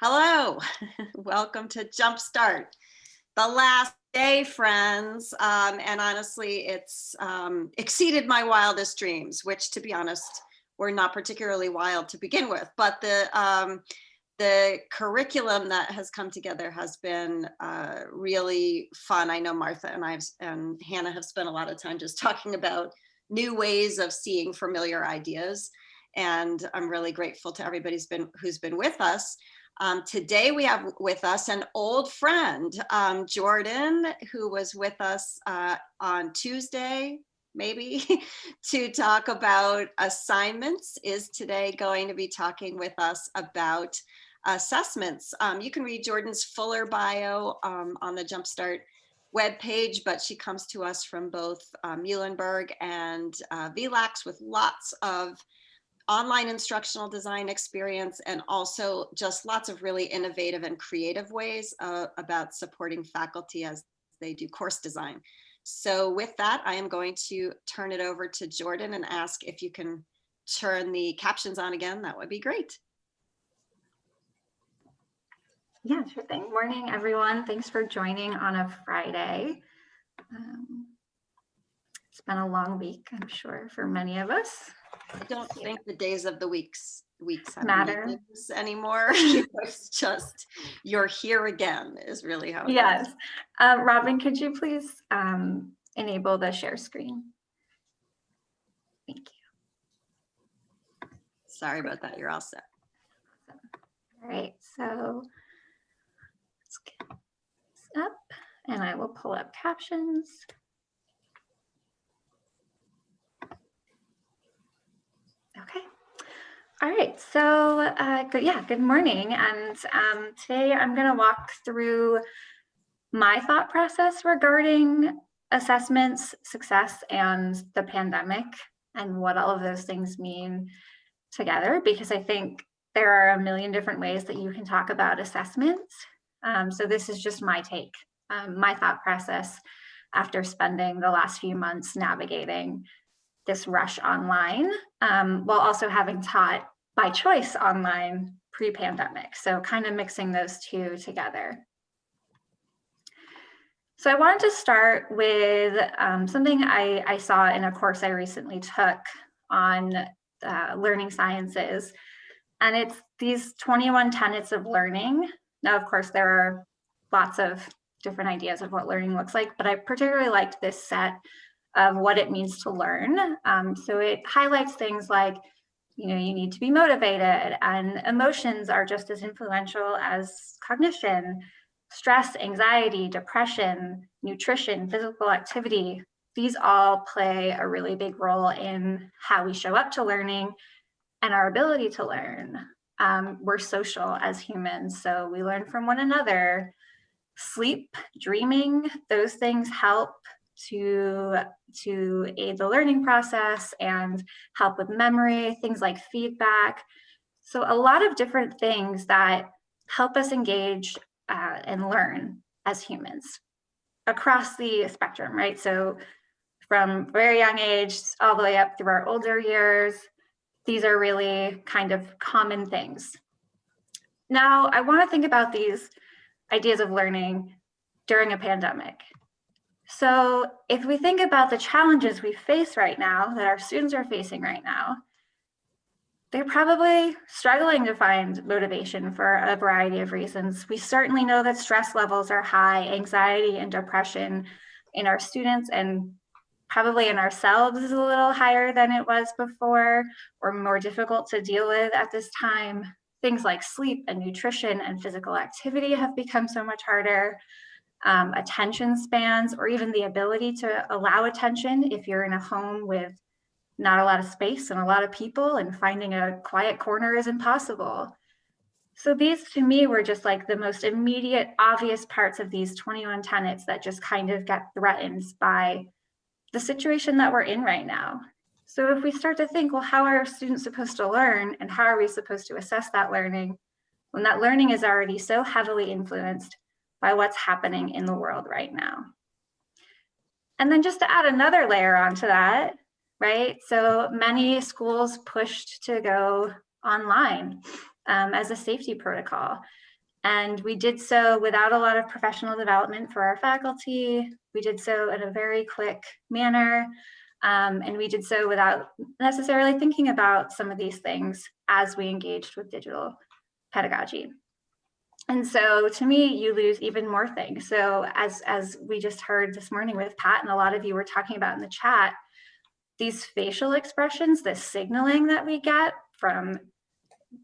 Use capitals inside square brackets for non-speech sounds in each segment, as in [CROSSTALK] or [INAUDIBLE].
Hello, [LAUGHS] welcome to Jumpstart. The last day, friends, um, and honestly, it's um, exceeded my wildest dreams, which to be honest, were not particularly wild to begin with, but the um, the curriculum that has come together has been uh, really fun. I know Martha and I and Hannah have spent a lot of time just [LAUGHS] talking about new ways of seeing familiar ideas. And I'm really grateful to everybody who's been, who's been with us. Um, today we have with us an old friend, um, Jordan, who was with us uh, on Tuesday, maybe, [LAUGHS] to talk about assignments, is today going to be talking with us about assessments. Um, you can read Jordan's fuller bio um, on the Jumpstart webpage, but she comes to us from both uh, Muhlenberg and uh, VLAX with lots of online instructional design experience and also just lots of really innovative and creative ways uh, about supporting faculty as they do course design. So with that, I am going to turn it over to Jordan and ask if you can turn the captions on again, that would be great. Yeah, sure thing. Morning, everyone. Thanks for joining on a Friday. Um, it's been a long week, I'm sure, for many of us. I don't think the days of the weeks weeks matter anymore. [LAUGHS] it's just you're here again is really how. yes, uh, Robin, could you please um, enable the share screen? Thank you. Sorry about that. You're all set. All right, so let's get this up and I will pull up captions. Okay. All right, so uh, good, yeah, good morning. And um, today I'm going to walk through my thought process regarding assessments, success, and the pandemic, and what all of those things mean together, because I think there are a million different ways that you can talk about assessments. Um, so this is just my take, um, my thought process after spending the last few months navigating this rush online um, while also having taught by choice online pre-pandemic. So kind of mixing those two together. So I wanted to start with um, something I, I, saw in a course I recently took on uh, learning sciences. And it's these 21 tenets of learning. Now, of course, there are lots of different ideas of what learning looks like, but I particularly liked this set of what it means to learn. Um, so it highlights things like, you know, you need to be motivated and emotions are just as influential as cognition, stress, anxiety, depression, nutrition, physical activity. These all play a really big role in how we show up to learning and our ability to learn. Um, we're social as humans, so we learn from one another. Sleep, dreaming, those things help to, to aid the learning process and help with memory, things like feedback. So a lot of different things that help us engage uh, and learn as humans across the spectrum, right? So from very young age all the way up through our older years, these are really kind of common things. Now, I want to think about these ideas of learning during a pandemic. So if we think about the challenges we face right now, that our students are facing right now, they're probably struggling to find motivation for a variety of reasons. We certainly know that stress levels are high, anxiety and depression in our students and probably in ourselves is a little higher than it was before or more difficult to deal with at this time. Things like sleep and nutrition and physical activity have become so much harder um, attention spans, or even the ability to allow attention if you're in a home with not a lot of space and a lot of people and finding a quiet corner is impossible. So these to me were just like the most immediate obvious parts of these 21 tenets that just kind of get threatened by the situation that we're in right now. So if we start to think, well, how are students supposed to learn and how are we supposed to assess that learning when that learning is already so heavily influenced by what's happening in the world right now. And then just to add another layer onto that, right? So many schools pushed to go online um, as a safety protocol. And we did so without a lot of professional development for our faculty. We did so in a very quick manner. Um, and we did so without necessarily thinking about some of these things as we engaged with digital pedagogy. And so to me, you lose even more things. So as, as we just heard this morning with Pat and a lot of you were talking about in the chat, these facial expressions, this signaling that we get from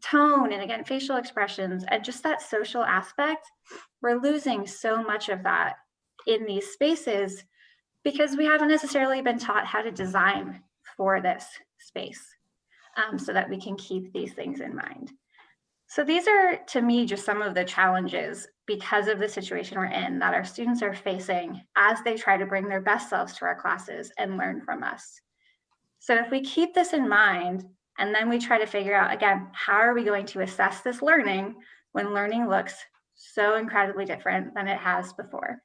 tone and again, facial expressions and just that social aspect, we're losing so much of that in these spaces because we haven't necessarily been taught how to design for this space um, so that we can keep these things in mind. So these are, to me, just some of the challenges because of the situation we're in that our students are facing as they try to bring their best selves to our classes and learn from us. So if we keep this in mind, and then we try to figure out, again, how are we going to assess this learning when learning looks so incredibly different than it has before.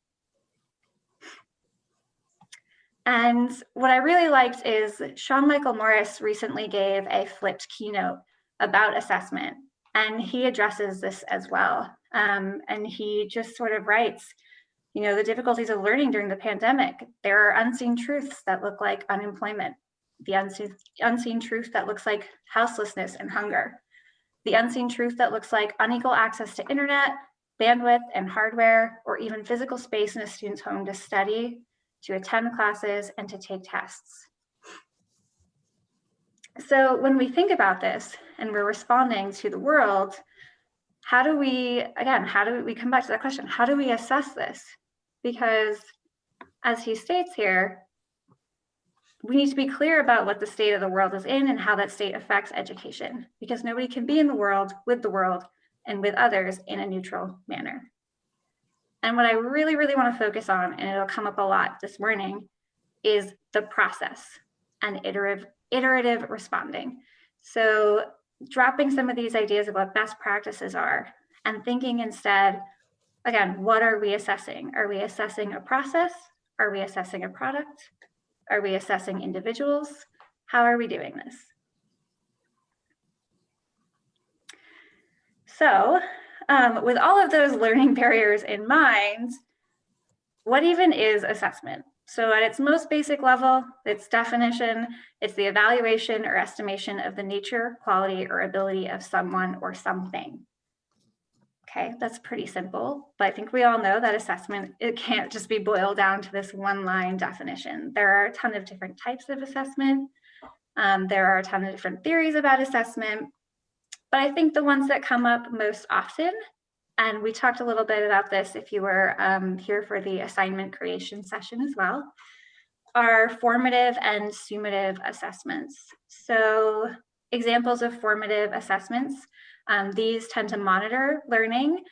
And what I really liked is Sean Michael Morris recently gave a flipped keynote about assessment, and he addresses this as well. Um, and he just sort of writes, you know, the difficulties of learning during the pandemic. There are unseen truths that look like unemployment, the unseen, unseen truth that looks like houselessness and hunger, the unseen truth that looks like unequal access to internet, bandwidth and hardware, or even physical space in a student's home to study, to attend classes, and to take tests. So when we think about this and we're responding to the world, how do we, again, how do we come back to that question? How do we assess this? Because as he states here, we need to be clear about what the state of the world is in and how that state affects education, because nobody can be in the world with the world and with others in a neutral manner. And what I really, really want to focus on, and it'll come up a lot this morning, is the process and iterative, iterative responding. So dropping some of these ideas of what best practices are and thinking instead, again, what are we assessing? Are we assessing a process? Are we assessing a product? Are we assessing individuals? How are we doing this? So um, with all of those [LAUGHS] learning barriers in mind, what even is assessment? So at its most basic level, its definition, it's the evaluation or estimation of the nature, quality, or ability of someone or something. Okay, that's pretty simple, but I think we all know that assessment, it can't just be boiled down to this one line definition. There are a ton of different types of assessment. Um, there are a ton of different theories about assessment, but I think the ones that come up most often, and we talked a little bit about this if you were um, here for the assignment creation session as well, are formative and summative assessments. So examples of formative assessments um, these tend to monitor learning.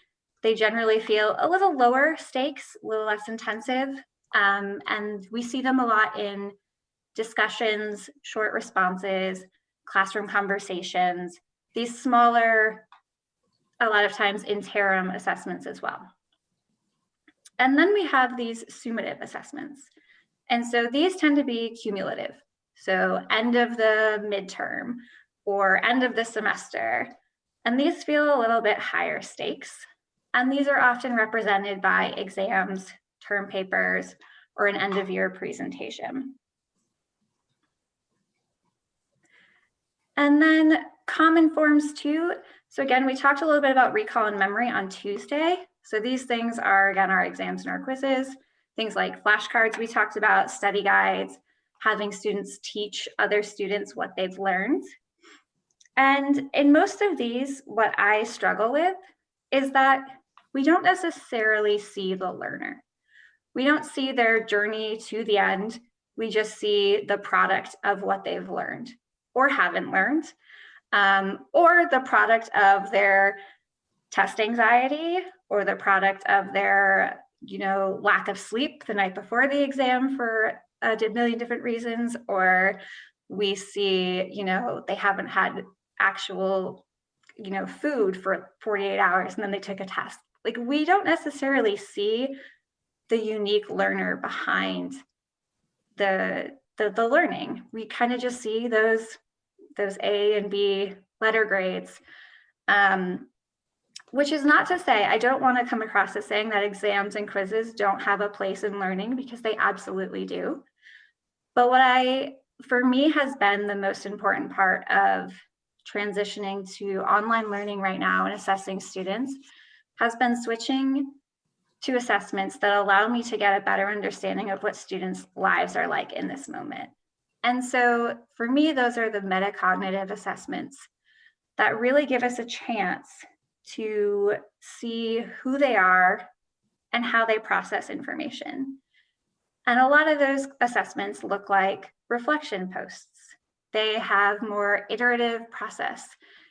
They generally feel a little lower stakes, a little less intensive. Um, and we see them a lot in discussions, short responses, classroom conversations, these smaller, a lot of times interim assessments as well. And then we have these summative assessments. And so these tend to be cumulative. So end of the midterm or end of the semester. And these feel a little bit higher stakes. And these are often represented by exams, term papers, or an end of year presentation. And then common forms too. So again, we talked a little bit about recall and memory on Tuesday. So these things are again, our exams and our quizzes, things like flashcards we talked about, study guides, having students teach other students what they've learned. And in most of these, what I struggle with is that we don't necessarily see the learner. We don't see their journey to the end. We just see the product of what they've learned or haven't learned, um, or the product of their test anxiety or the product of their you know, lack of sleep the night before the exam for a million different reasons, or we see, you know, they haven't had actual, you know, food for 48 hours and then they took a test. Like we don't necessarily see the unique learner behind the the, the learning. We kind of just see those those A and B letter grades. Um, which is not to say I don't want to come across as saying that exams and quizzes don't have a place in learning because they absolutely do. But what I, for me, has been the most important part of transitioning to online learning right now and assessing students has been switching to assessments that allow me to get a better understanding of what students' lives are like in this moment. And so for me, those are the metacognitive assessments that really give us a chance to see who they are and how they process information. And a lot of those assessments look like reflection posts. They have more iterative process.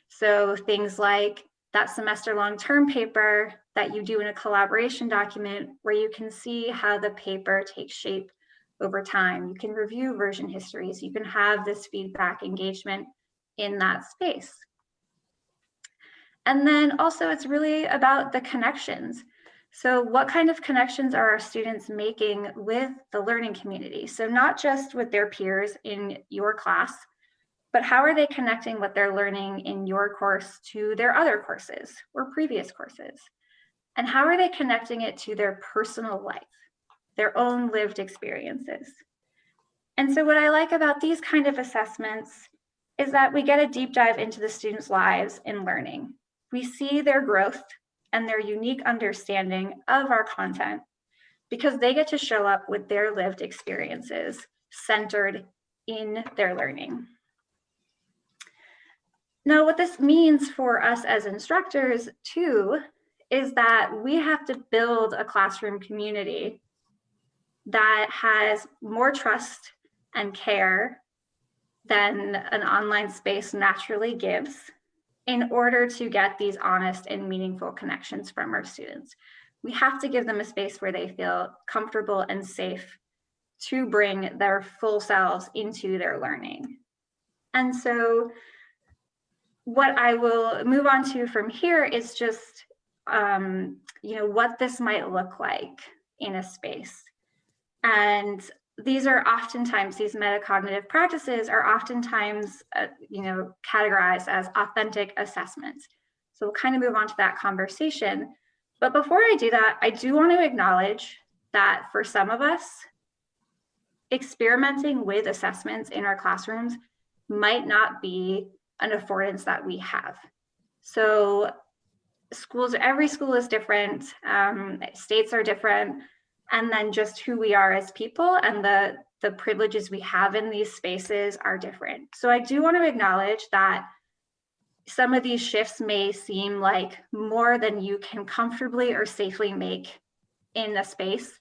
So things like that semester long term paper that you do in a collaboration document where you can see how the paper takes shape over time. You can review version histories. You can have this feedback engagement in that space. And then also it's really about the connections. So what kind of connections are our students making with the learning community? So not just with their peers in your class, but how are they connecting what they're learning in your course to their other courses or previous courses? And how are they connecting it to their personal life, their own lived experiences? And so what I like about these kind of assessments is that we get a deep dive into the students' lives in learning we see their growth and their unique understanding of our content because they get to show up with their lived experiences centered in their learning. Now, what this means for us as instructors too, is that we have to build a classroom community that has more trust and care than an online space naturally gives in order to get these honest and meaningful connections from our students. We have to give them a space where they feel comfortable and safe to bring their full selves into their learning. And so what I will move on to from here is just, um, you know, what this might look like in a space. And these are oftentimes, these metacognitive practices are oftentimes, uh, you know, categorized as authentic assessments. So we'll kind of move on to that conversation. But before I do that, I do want to acknowledge that for some of us, experimenting with assessments in our classrooms might not be an affordance that we have. So schools, every school is different, um, states are different, and then just who we are as people and the the privileges we have in these spaces are different. So I do want to acknowledge that some of these shifts may seem like more than you can comfortably or safely make in a space.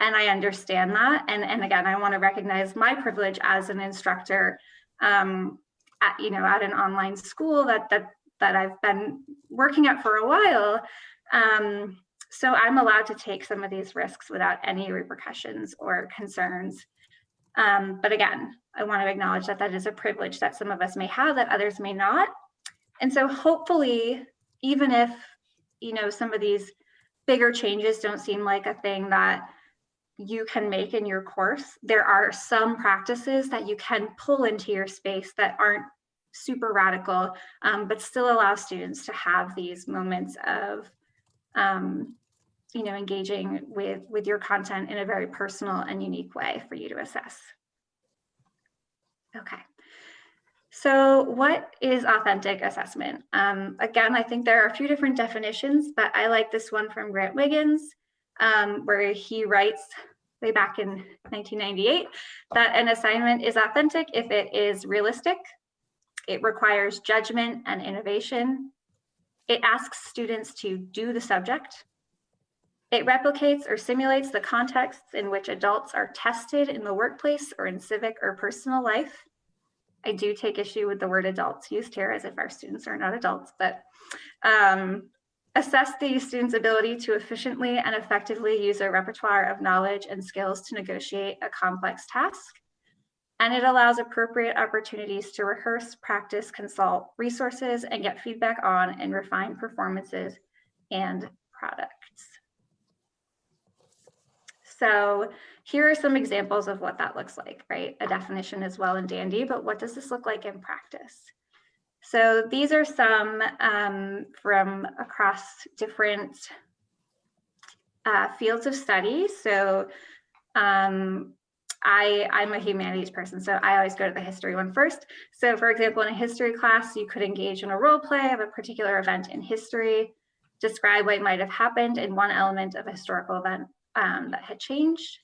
And I understand that. And, and again, I want to recognize my privilege as an instructor um, at, you know, at an online school that, that, that I've been working at for a while. Um, so I'm allowed to take some of these risks without any repercussions or concerns. Um, but again, I want to acknowledge that that is a privilege that some of us may have that others may not. And so hopefully, even if, you know, some of these bigger changes don't seem like a thing that you can make in your course, there are some practices that you can pull into your space that aren't super radical, um, but still allow students to have these moments of um, you know, engaging with, with your content in a very personal and unique way for you to assess. Okay. So what is authentic assessment? Um, again, I think there are a few different definitions, but I like this one from Grant Wiggins, um, where he writes way back in 1998 that an assignment is authentic if it is realistic, it requires judgment and innovation, it asks students to do the subject, it replicates or simulates the contexts in which adults are tested in the workplace or in civic or personal life. I do take issue with the word adults used here as if our students are not adults, but um, assess the student's ability to efficiently and effectively use a repertoire of knowledge and skills to negotiate a complex task. And it allows appropriate opportunities to rehearse, practice, consult resources, and get feedback on and refine performances and products. So here are some examples of what that looks like, right? A definition is well and dandy, but what does this look like in practice? So these are some um, from across different uh, fields of study. So um, I, I'm a humanities person, so I always go to the history one first. So for example, in a history class, you could engage in a role play of a particular event in history, describe what might have happened in one element of a historical event um, that had changed.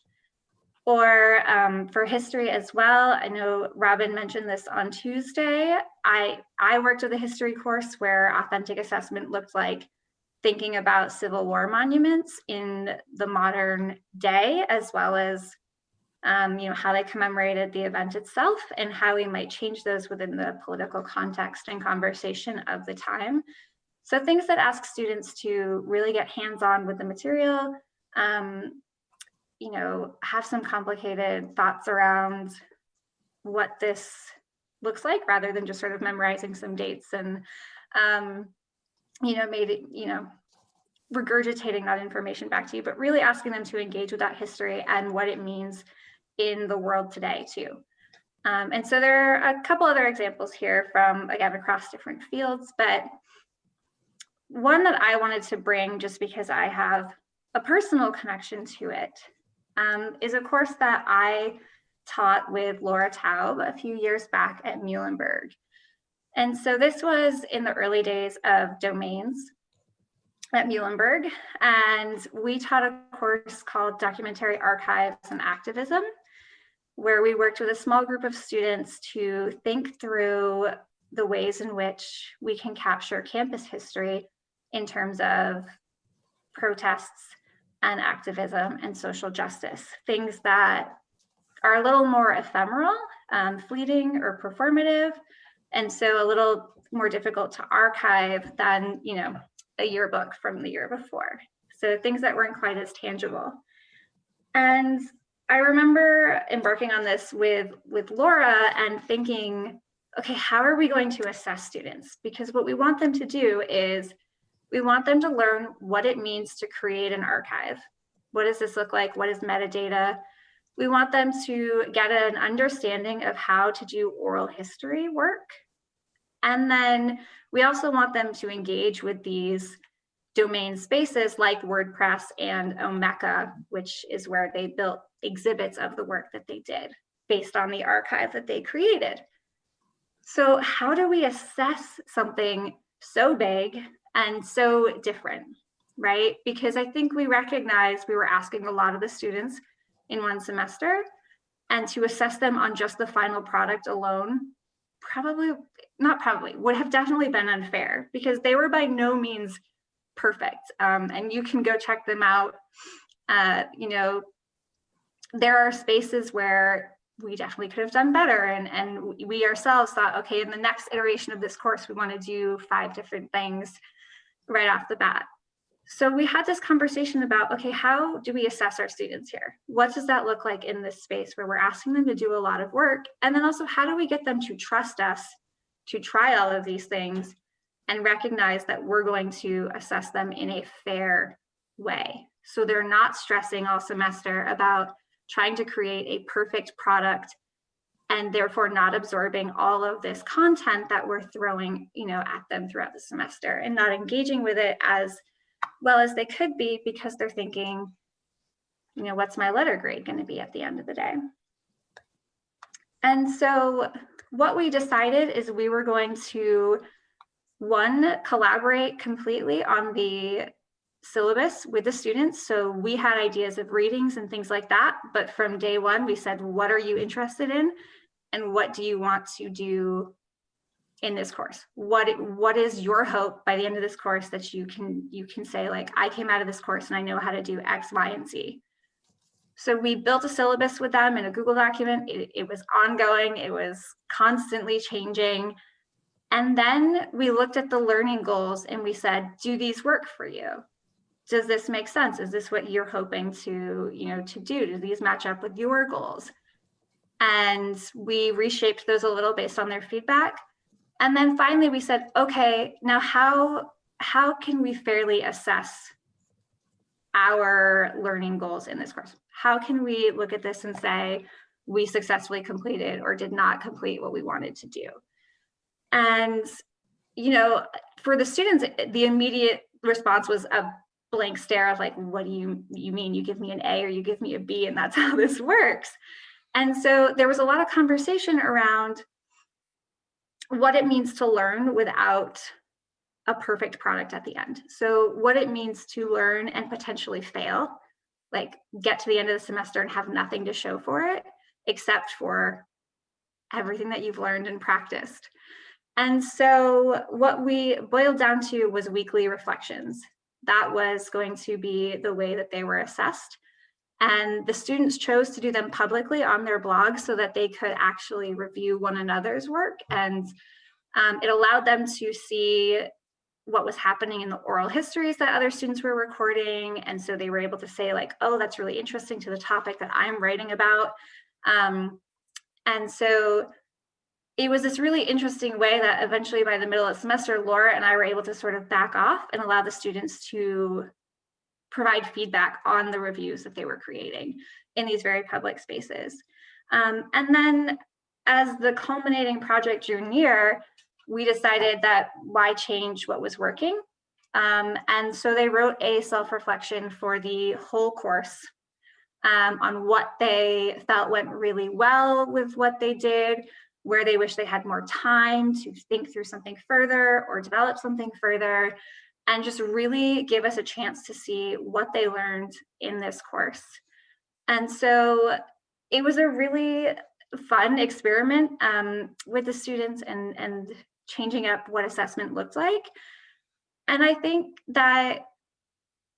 Or um, for history as well, I know Robin mentioned this on Tuesday. I, I worked with a history course where authentic assessment looked like thinking about Civil War monuments in the modern day, as well as um, you know, how they commemorated the event itself and how we might change those within the political context and conversation of the time. So things that ask students to really get hands-on with the material, um, you know, have some complicated thoughts around what this looks like rather than just sort of memorizing some dates and, um, you know, made it, you know, regurgitating that information back to you, but really asking them to engage with that history and what it means in the world today too. Um, and so there are a couple other examples here from, again, across different fields, but one that I wanted to bring just because I have a personal connection to it um, is a course that I taught with Lora Taub a few years back at Muhlenberg. And so this was in the early days of domains at Muhlenberg, and we taught a course called Documentary Archives and Activism, where we worked with a small group of students to think through the ways in which we can capture campus history in terms of protests and activism and social justice, things that are a little more ephemeral, um, fleeting or performative, and so a little more difficult to archive than, you know, a yearbook from the year before. So things that weren't quite as tangible. And I remember embarking on this with, with Lora and thinking, okay, how are we going to assess students? Because what we want them to do is we want them to learn what it means to create an archive. What does this look like? What is metadata? We want them to get an understanding of how to do oral history work. And then we also want them to engage with these domain spaces like WordPress and Omeka, which is where they built exhibits of the work that they did based on the archive that they created. So how do we assess something so big and so different, right? Because I think we recognize we were asking a lot of the students in one semester and to assess them on just the final product alone, probably, not probably, would have definitely been unfair because they were by no means perfect. Um, and you can go check them out. Uh, you know, there are spaces where we definitely could have done better. And, and we ourselves thought, okay, in the next iteration of this course, we want to do five different things right off the bat. So we had this conversation about, okay, how do we assess our students here? What does that look like in this space where we're asking them to do a lot of work? And then also, how do we get them to trust us to try all of these things and recognize that we're going to assess them in a fair way? So they're not stressing all semester about trying to create a perfect product and therefore not absorbing all of this content that we're throwing you know at them throughout the semester and not engaging with it as well as they could be because they're thinking you know what's my letter grade going to be at the end of the day? And so what we decided is we were going to one collaborate completely on the syllabus with the students. So we had ideas of readings and things like that. But from day one, we said, what are you interested in? And what do you want to do in this course? What, what is your hope by the end of this course that you can, you can say like, I came out of this course and I know how to do X, Y, and Z. So we built a syllabus with them in a Google document. It, it was ongoing. It was constantly changing. And then we looked at the learning goals and we said, do these work for you? Does this make sense? Is this what you're hoping to, you know, to do? Do these match up with your goals? And we reshaped those a little based on their feedback. And then finally we said, okay, now how, how can we fairly assess our learning goals in this course? How can we look at this and say, we successfully completed or did not complete what we wanted to do? And you know, for the students, the immediate response was a blank stare of like, what do you, you mean? You give me an A or you give me a B and that's [LAUGHS] how this works. And so there was a lot of conversation around what it means to learn without a perfect product at the end. So what it means to learn and potentially fail, like get to the end of the semester and have nothing to show for it, except for everything that you've learned and practiced. And so what we boiled down to was weekly reflections. That was going to be the way that they were assessed. And the students chose to do them publicly on their blog so that they could actually review one another's work. And um, it allowed them to see what was happening in the oral histories that other students were recording. And so they were able to say like, oh, that's really interesting to the topic that I'm writing about. Um, and so it was this really interesting way that eventually by the middle of the semester, Lora and I were able to sort of back off and allow the students to provide feedback on the reviews that they were creating in these very public spaces. Um, and then as the culminating project drew near, we decided that why change what was working? Um, and so they wrote a self-reflection for the whole course um, on what they felt went really well with what they did, where they wish they had more time to think through something further or develop something further, and just really give us a chance to see what they learned in this course. And so it was a really fun experiment um, with the students and, and changing up what assessment looked like. And I think that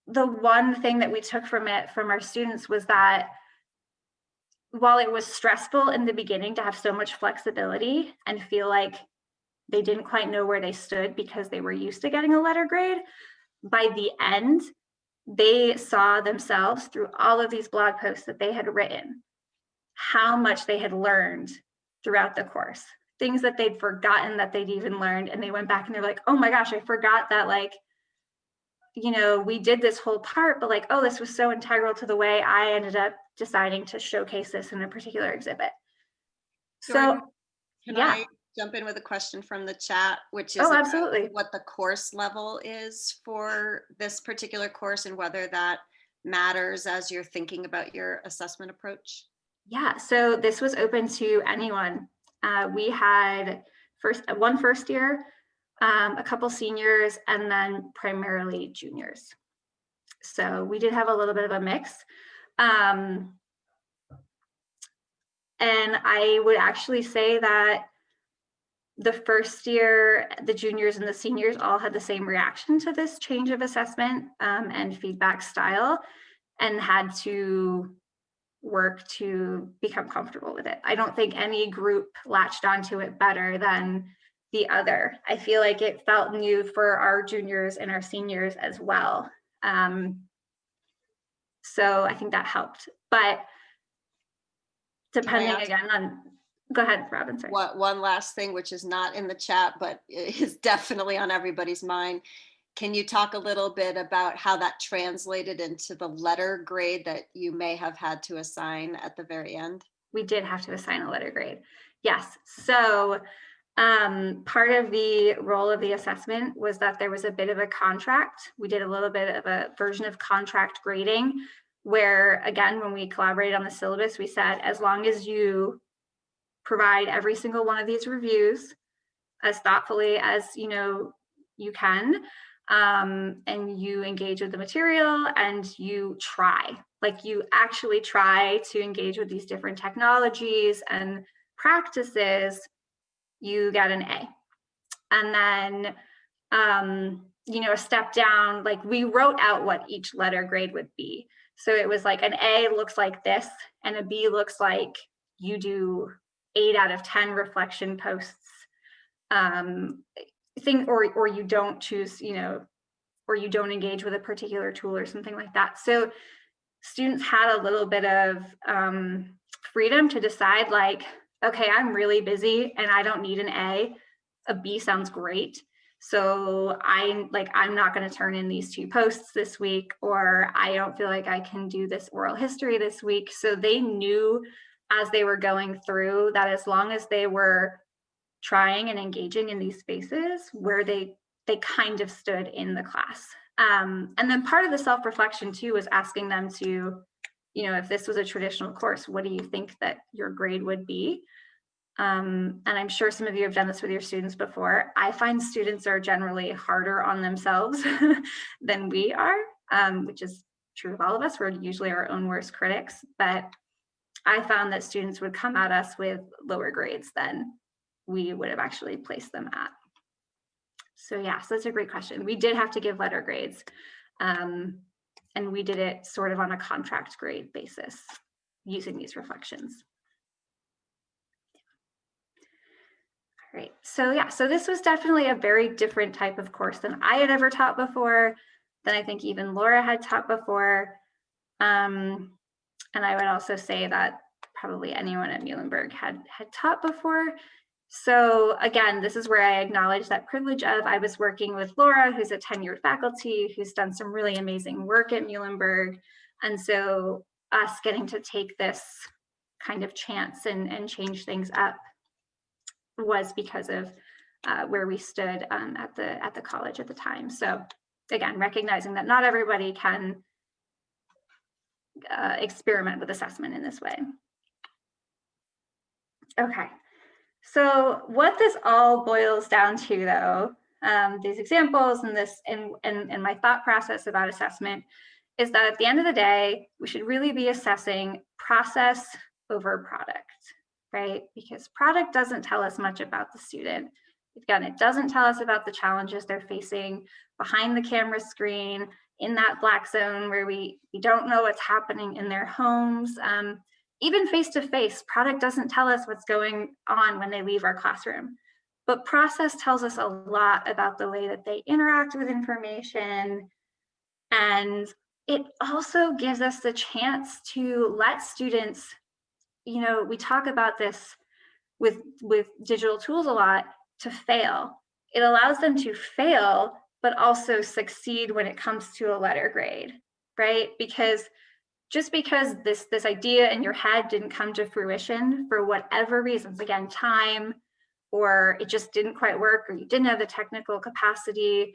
the one thing that we took from it from our students was that while it was stressful in the beginning to have so much flexibility and feel like they didn't quite know where they stood because they were used to getting a letter grade, by the end, they saw themselves through all of these blog posts that they had written, how much they had learned throughout the course, things that they'd forgotten that they'd even learned. And they went back and they're like, oh my gosh, I forgot that like you know, we did this whole part, but like, oh, this was so integral to the way I ended up deciding to showcase this in a particular exhibit. So, Can yeah. I jump in with a question from the chat, which is oh, absolutely. what the course level is for this particular course and whether that matters as you're thinking about your assessment approach? Yeah, so this was open to anyone. Uh, we had first one first year, um, a couple seniors, and then primarily juniors. So we did have a little bit of a mix. Um, and I would actually say that the first year, the juniors and the seniors all had the same reaction to this change of assessment um, and feedback style and had to work to become comfortable with it. I don't think any group latched onto it better than the other. I feel like it felt new for our juniors and our seniors as well. Um, so I think that helped. But depending again on, go ahead, Robin, sorry. What, one last thing, which is not in the chat, but [LAUGHS] is definitely on everybody's mind. Can you talk a little bit about how that translated into the letter grade that you may have had to assign at the very end? we did have to assign a letter grade. Yes, so um, part of the role of the assessment was that there was a bit of a contract. We did a little bit of a version of contract grading where again, when we collaborated on the syllabus, we said, as long as you provide every single one of these reviews as thoughtfully as you know you can, um, and you engage with the material and you try, like you actually try to engage with these different technologies and practices, you get an A. And then, um, you know, a step down, like we wrote out what each letter grade would be. So it was like an A looks like this and a B looks like you do eight out of 10 reflection posts um, thing or, or you don't choose, you know, or you don't engage with a particular tool or something like that. So students had a little bit of um, freedom to decide like, okay, I'm really busy and I don't need an A. A B sounds great. So I'm like, I'm not going to turn in these two posts this week, or I don't feel like I can do this oral history this week. So they knew as they were going through that as long as they were trying and engaging in these spaces where they they kind of stood in the class. Um, and then part of the self-reflection too was asking them to, you know, if this was a traditional course, what do you think that your grade would be? Um, and I'm sure some of you have done this with your students before. I find students are generally harder on themselves [LAUGHS] than we are, um, which is true of all of us. We're usually our own worst critics, but I found that students would come at us with lower grades than we would have actually placed them at. So yeah, so that's a great question. We did have to give letter grades um, and we did it sort of on a contract grade basis using these reflections. All right, so yeah, so this was definitely a very different type of course than I had ever taught before, than I think even Lora had taught before. Um, and I would also say that probably anyone at Muhlenberg had, had taught before. So again, this is where I acknowledge that privilege of I was working with Lora, who's a tenured faculty, who's done some really amazing work at Muhlenberg. And so us getting to take this kind of chance and, and change things up was because of uh, where we stood um, at the at the college at the time. So again, recognizing that not everybody can uh, experiment with assessment in this way. Okay, so what this all boils down to though, um, these examples and this and, and, and my thought process about assessment is that at the end of the day, we should really be assessing process over product, right? Because product doesn't tell us much about the student. Again, it doesn't tell us about the challenges they're facing behind the camera screen in that black zone where we, we don't know what's happening in their homes. Um, even face-to-face, -face, product doesn't tell us what's going on when they leave our classroom. But process tells us a lot about the way that they interact with information. And it also gives us the chance to let students, you know, we talk about this with, with digital tools a lot, to fail. It allows them to fail, but also succeed when it comes to a letter grade, right? Because just because this this idea in your head didn't come to fruition for whatever reasons again time or it just didn't quite work or you didn't have the technical capacity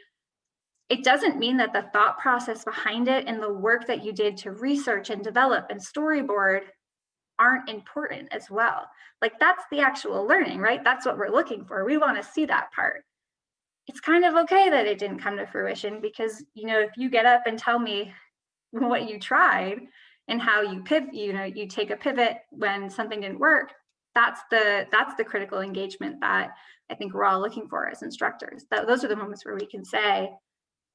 it doesn't mean that the thought process behind it and the work that you did to research and develop and storyboard aren't important as well. Like that's the actual learning right? That's what we're looking for. We want to see that part. It's kind of okay that it didn't come to fruition because you know if you get up and tell me what you tried and how you pivot, you know, you take a pivot when something didn't work, that's the that's the critical engagement that I think we're all looking for as instructors. That those are the moments where we can say,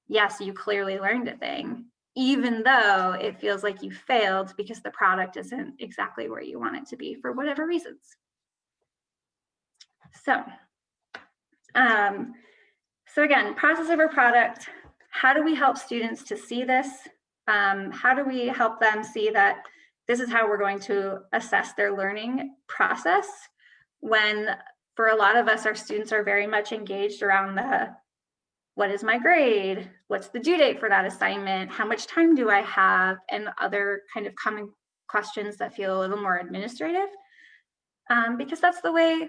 yes, you clearly learned a thing, even though it feels like you failed because the product isn't exactly where you want it to be for whatever reasons. So, um, so again, process over product. How do we help students to see this um, how do we help them see that this is how we're going to assess their learning process when for a lot of us, our students are very much engaged around the what is my grade? What's the due date for that assignment? How much time do I have? And other kind of common questions that feel a little more administrative. Um, because that's the way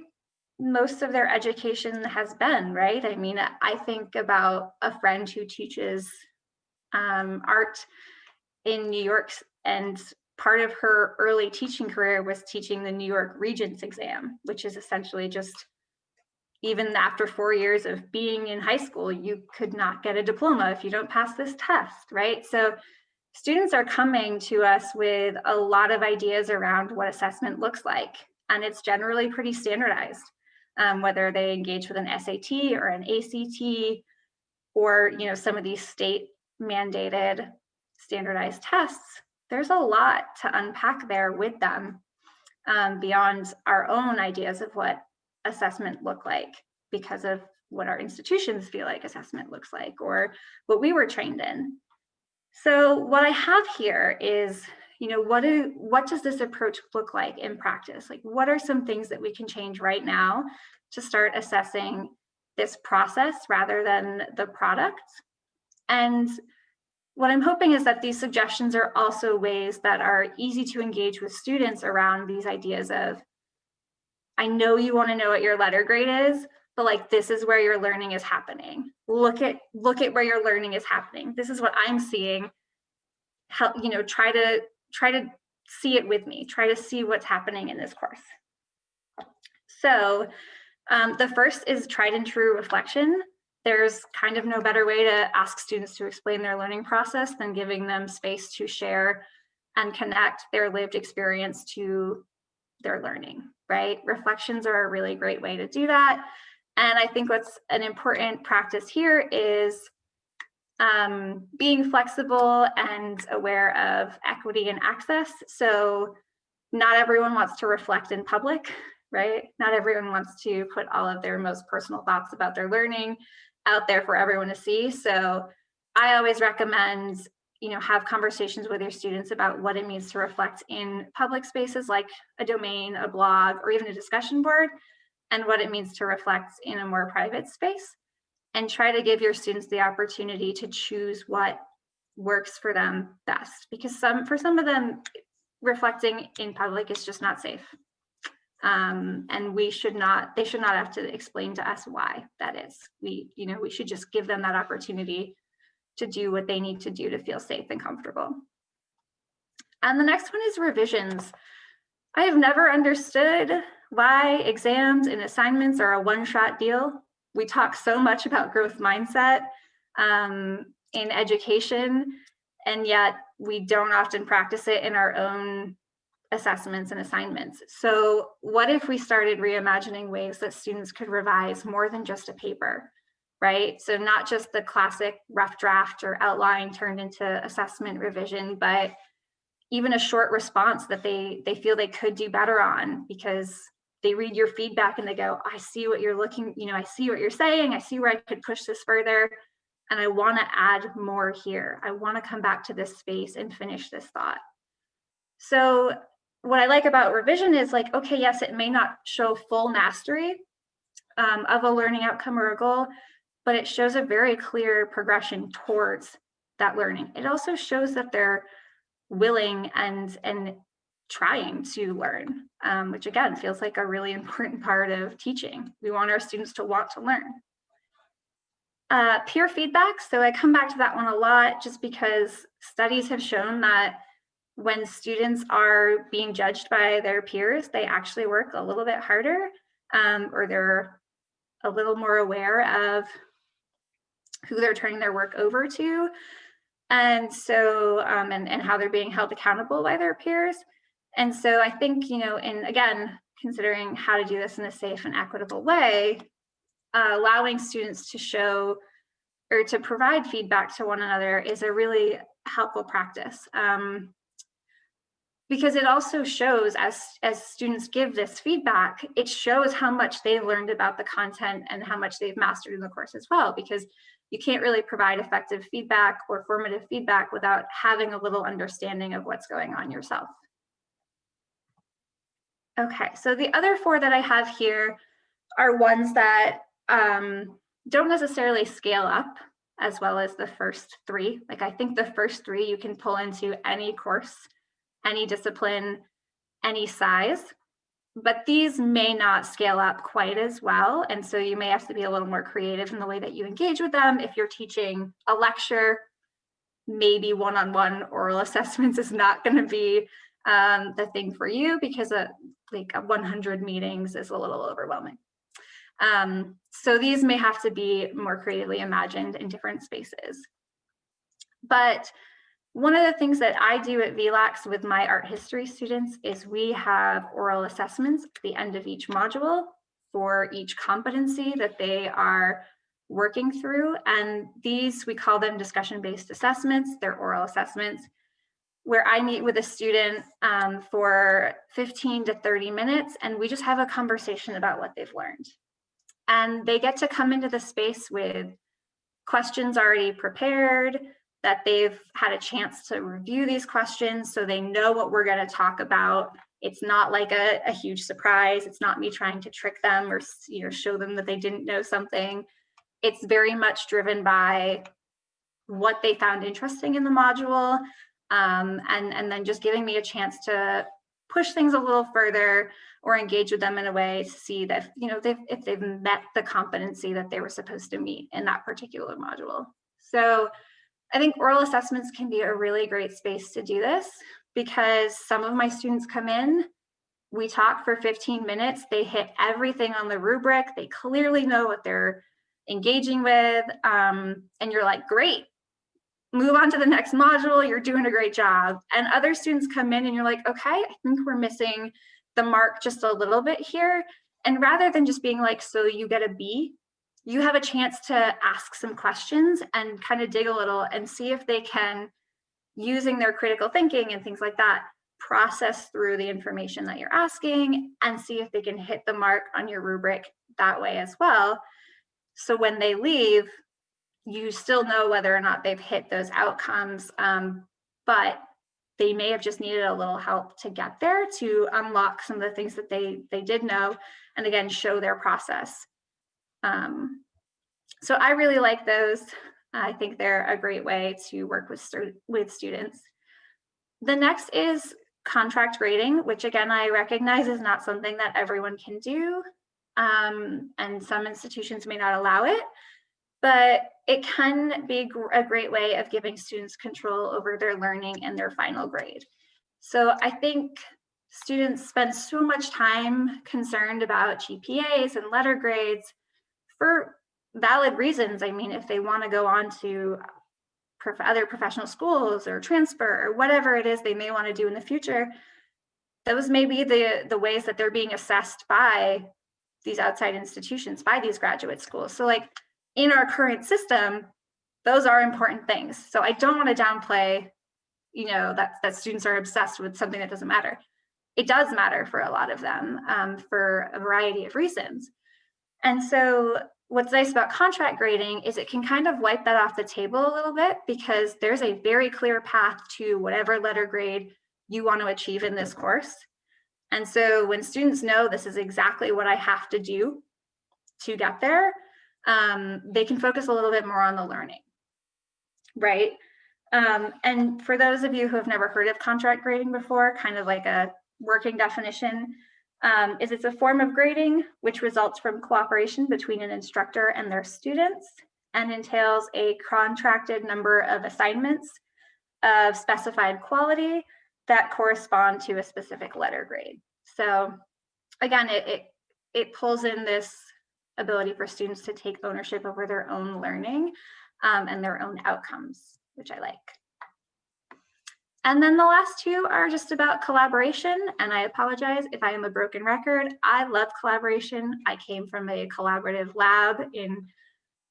most of their education has been, right? I mean, I think about a friend who teaches um, art in New York and part of her early teaching career was teaching the New York Regents exam, which is essentially just even after four years of being in high school, you could not get a diploma if you don't pass this test, right? So students are coming to us with a lot of ideas around what assessment looks like, and it's generally pretty standardized, um, whether they engage with an SAT or an ACT, or you know some of these state mandated standardized tests, there's a lot to unpack there with them um, beyond our own ideas of what assessment look like because of what our institutions feel like assessment looks like or what we were trained in. So what I have here is, you know, what, do, what does this approach look like in practice? Like what are some things that we can change right now to start assessing this process rather than the product? And what I'm hoping is that these suggestions are also ways that are easy to engage with students around these ideas of I know you want to know what your letter grade is, but like this is where your learning is happening. Look at look at where your learning is happening. This is what I'm seeing. Help, you know, try to try to see it with me. Try to see what's happening in this course. So um, the first is tried and true reflection. There's kind of no better way to ask students to explain their learning process than giving them space to share and connect their lived experience to their learning, right? Reflections are a really great way to do that. And I think what's an important practice here is um, being flexible and aware of equity and access. So not everyone wants to reflect in public, right? Not everyone wants to put all of their most personal thoughts about their learning out there for everyone to see. So I always recommend, you know, have conversations with your students about what it means to reflect in public spaces like a domain, a blog, or even a discussion board, and what it means to reflect in a more private space. And try to give your students the opportunity to choose what works for them best. Because some, for some of them, reflecting in public is just not safe. Um, and we should not, they should not have to explain to us why that is. We, you know, we should just give them that opportunity to do what they need to do to feel safe and comfortable. And the next one is revisions. I have never understood why exams and assignments are a one-shot deal. We talk so much about growth mindset um, in education, and yet we don't often practice it in our own assessments and assignments. So what if we started reimagining ways that students could revise more than just a paper, right? So not just the classic rough draft or outline turned into assessment revision, but even a short response that they, they feel they could do better on because they read your feedback and they go, I see what you're looking, you know, I see what you're saying. I see where I could push this further. And I want to add more here. I want to come back to this space and finish this thought. So what I like about revision is like, okay, yes, it may not show full mastery um, of a learning outcome or a goal, but it shows a very clear progression towards that learning. It also shows that they're willing and and trying to learn, um, which again feels like a really [LAUGHS] important part of teaching. We want our students to want to learn. Uh, peer feedback, so I come back to that one a lot just because studies have shown that when students are being judged by their peers, they actually work a little bit harder um, or they're a little more aware of who they're turning their work over to. And so, um, and, and how they're being held accountable by their peers. And so I think, you know, in again, considering how to do this in a safe and equitable way, uh, allowing students to show or to provide feedback to one another is a really helpful practice. Um, because it also shows as as students give this feedback it shows how much they've learned about the content and how much they've mastered in the course as well because you can't really provide effective feedback or formative feedback without having a little understanding of what's going on yourself. Okay so the other four that i have here are ones that um, don't necessarily scale up as well as the first three. Like i think the first three you can pull into any course any discipline, any size, but these may not scale up quite as well. And so you may have to be a little more creative in the way that you engage with them. If you're teaching a lecture, maybe one-on-one -on -one oral [LAUGHS] assessments is not going to be um, the thing for you because a, like a 100 meetings is a little overwhelming. Um, so these may have to be more creatively imagined in different spaces. But one of the things that I do at VLACS with my art history students is we have oral assessments at the end of each module for each competency that they are working through. And these, we call them discussion-based assessments. They're oral assessments where I meet with a student um, for 15 to 30 minutes and we just have a conversation about what they've learned. And they get to come into the space with questions already prepared, that they've had a chance to review these questions so they know what we're going to talk about. It's not like a, a, huge surprise. It's not me trying to trick them or you know show them that they didn't know something. It's very much driven by what they found interesting in the module um, and, and then just giving me a chance to push things a little further or engage with them in a way to see that, you know, they've, if they've met the competency that they were supposed to meet in that particular module. So I think oral assessments can be a really great space to do this because some of my students come in, we talk for 15 minutes, they hit everything on the rubric, they clearly know what they're engaging with, um, and you're like, great, move on to the next module, you're doing a great job. And other students come in and you're like, okay, I think we're missing the mark just a little bit here. And rather than just being like, so you get a B, you have a chance to ask some questions and kind of dig a little and see if they can, using their critical thinking and things like that, process through the information that you're asking and see if they can hit the mark on your rubric that way as well. So when they leave, you still know whether or not they've hit those outcomes, um, but they may have just needed a little help to get there to unlock some of the things that they they did know and again show their process um, so i really like those i think they're a great way to work with with students the next is contract grading which again i recognize is not something that everyone can do um, and some institutions may not allow it but it can be a great way of giving students control over their learning and their final grade. So I think students spend so much time concerned about GPAs and letter grades for valid reasons. I mean, if they want to go on to prof other professional schools or transfer or whatever it is they may want to do in the future, those may be the, the ways that they're being assessed by these outside institutions, by these graduate schools. So like in our current system, those are important things. So I don't want to downplay, you know, that, that students are obsessed with something that doesn't matter. It does matter for a lot of them um, for a variety of reasons. And so what's nice about contract grading is it can kind of wipe that off the table a little bit because there's a very clear path to whatever letter grade you want to achieve in this course. And so when students know this is exactly what I have to do to get there, um, they can focus a little bit more on the learning, right? Um, and for those of you who have never heard of contract grading before, kind of like a working definition, um, is it's a form of grading which results from cooperation between an instructor and their students and entails a contracted number of assignments of specified quality that correspond to a specific letter grade. So again, it, it, it pulls in this ability for students to take ownership over their own learning um, and their own outcomes, which I like. And then the last two are just about collaboration. And I apologize if I am a broken record. I love collaboration. I came from a collaborative lab in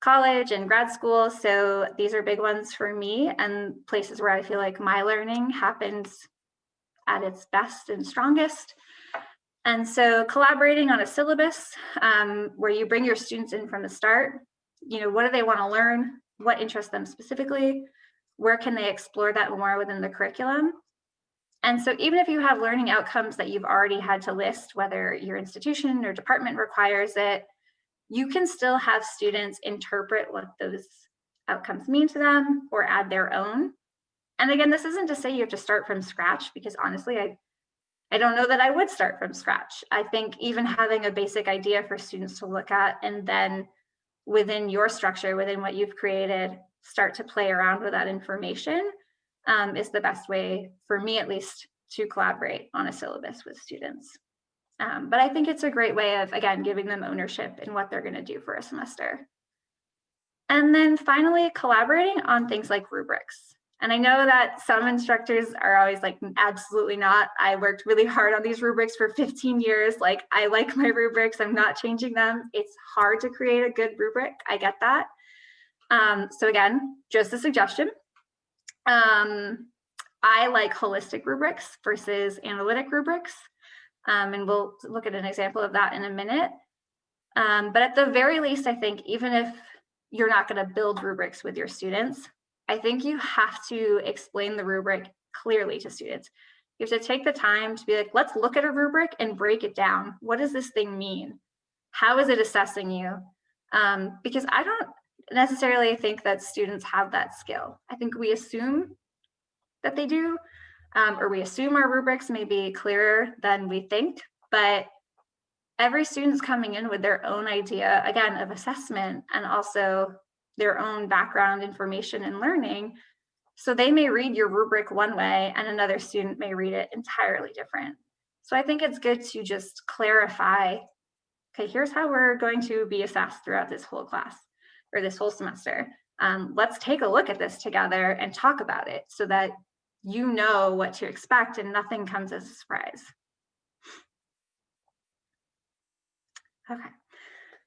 college and grad school. So these are big ones for me and places where I feel like my learning happens at its best and strongest. And so collaborating on a syllabus um, where you bring your students in from the start, you know, what do they want to learn? What interests them specifically? Where can they explore that more within the curriculum? And so even if you have learning outcomes that you've already had to list, whether your institution or department requires it, you can still have students interpret what those outcomes mean to them or add their own. And again, this isn't to say you have to start from scratch because honestly, I I don't know that I would start from scratch. I think even having a basic idea for students to look at and then within your structure, within what you've created, start to play around with that information um, is the best way for me at least to collaborate on a syllabus with students. Um, but I think it's a great way of, again, giving them ownership in what they're gonna do for a semester. And then finally, collaborating on things like rubrics. And I know that some instructors are always like, absolutely not. I worked really hard on these rubrics for 15 years. Like, I like my rubrics, I'm not changing them. It's hard to create a good rubric. I get that. Um, so again, just a suggestion. Um, I like holistic rubrics versus analytic rubrics. Um, and we'll look at an example of that in a minute. Um, but at the very least, I think even if you're not going to build rubrics with your students, I think you have to explain the rubric clearly to students. You have to take the time to be like, let's look at a rubric and break it down. What does this thing mean? How is it assessing you? Um, because I don't necessarily think that students have that skill. I think we assume that they do, um, or we assume our rubrics may be clearer than we think, but every student's coming in with their own idea, again, of assessment and also their own background information and learning. So they may read your rubric one way and another student may read it entirely different. So I think it's good to just clarify, okay, here's how we're going to be assessed throughout this whole class or this whole semester. Um, let's take a look at this together and talk about it so that you know what to expect and nothing comes as a surprise. Okay,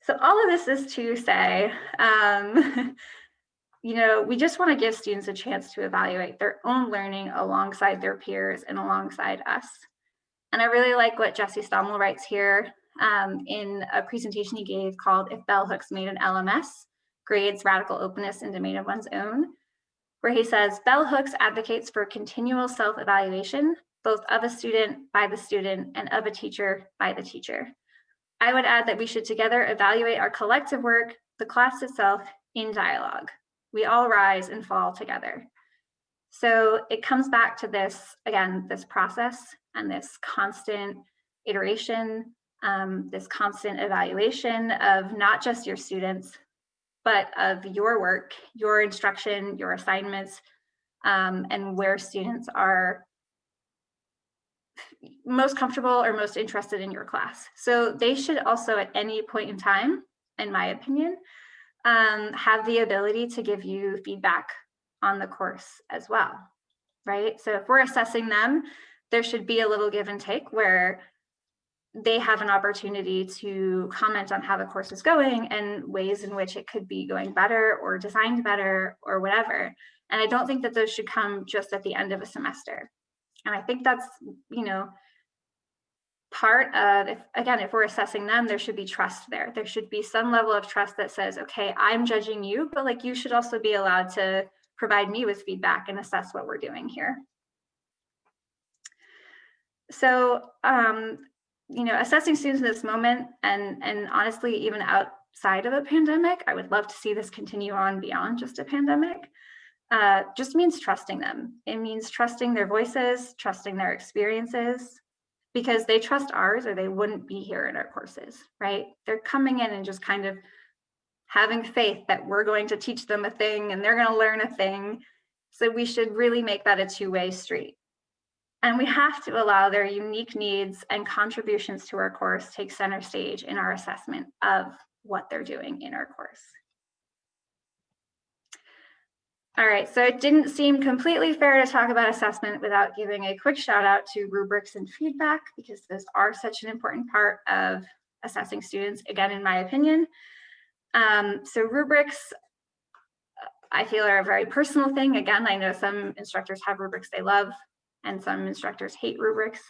so all of this is to say, um, [LAUGHS] you know, we just want to give students a chance to evaluate their own learning alongside their peers and alongside us. And I really like what Jesse Stommel writes here um, in a presentation he gave called If Bell Hooks Made an LMS, Grades, Radical Openness, and Domain of One's Own, where he says, Bell Hooks advocates for continual self-evaluation, both of a student by the student and of a teacher by the teacher. I would add that we should together evaluate our collective work, the class itself, in dialogue. We all rise and fall together. So it comes back to this, again, this process and this constant iteration, um, this constant evaluation of not just your students, but of your work, your instruction, your assignments, um, and where students are most comfortable or most interested in your class. So they should also at any point in time, in my opinion, um, have the ability to give you feedback on the course as well, right? So if we're assessing them, there should be a little give and take where they have an opportunity to comment on how the course is going and ways in which it could be going better or designed better or whatever. And I don't think that those should come just at the end of a semester. And I think that's, you know, part of, if, again, if we're assessing them, there should be trust there. There should be some level of trust that says, okay, I'm judging you, but like you should also be allowed to provide me with feedback and assess what we're doing here. So um, you know, assessing students in this moment and, and honestly, even outside of a pandemic, I would love to see this continue on beyond just a pandemic, uh, just means trusting them. It means trusting their voices, trusting their experiences, because they trust ours or they wouldn't be here in our courses, right? They're coming in and just kind of having faith that we're going to teach them a thing and they're going to learn a thing. So we should really make that a two-way street. And we have to allow their unique needs and contributions to our course take center stage in our assessment of what they're doing in our course. All right, so it didn't seem completely fair to talk about assessment without giving a quick shout out to rubrics and feedback because those are such an important part of assessing students, again, in my opinion. Um, so rubrics, I feel are a very personal thing. Again, I know some instructors have rubrics they love and some instructors hate rubrics.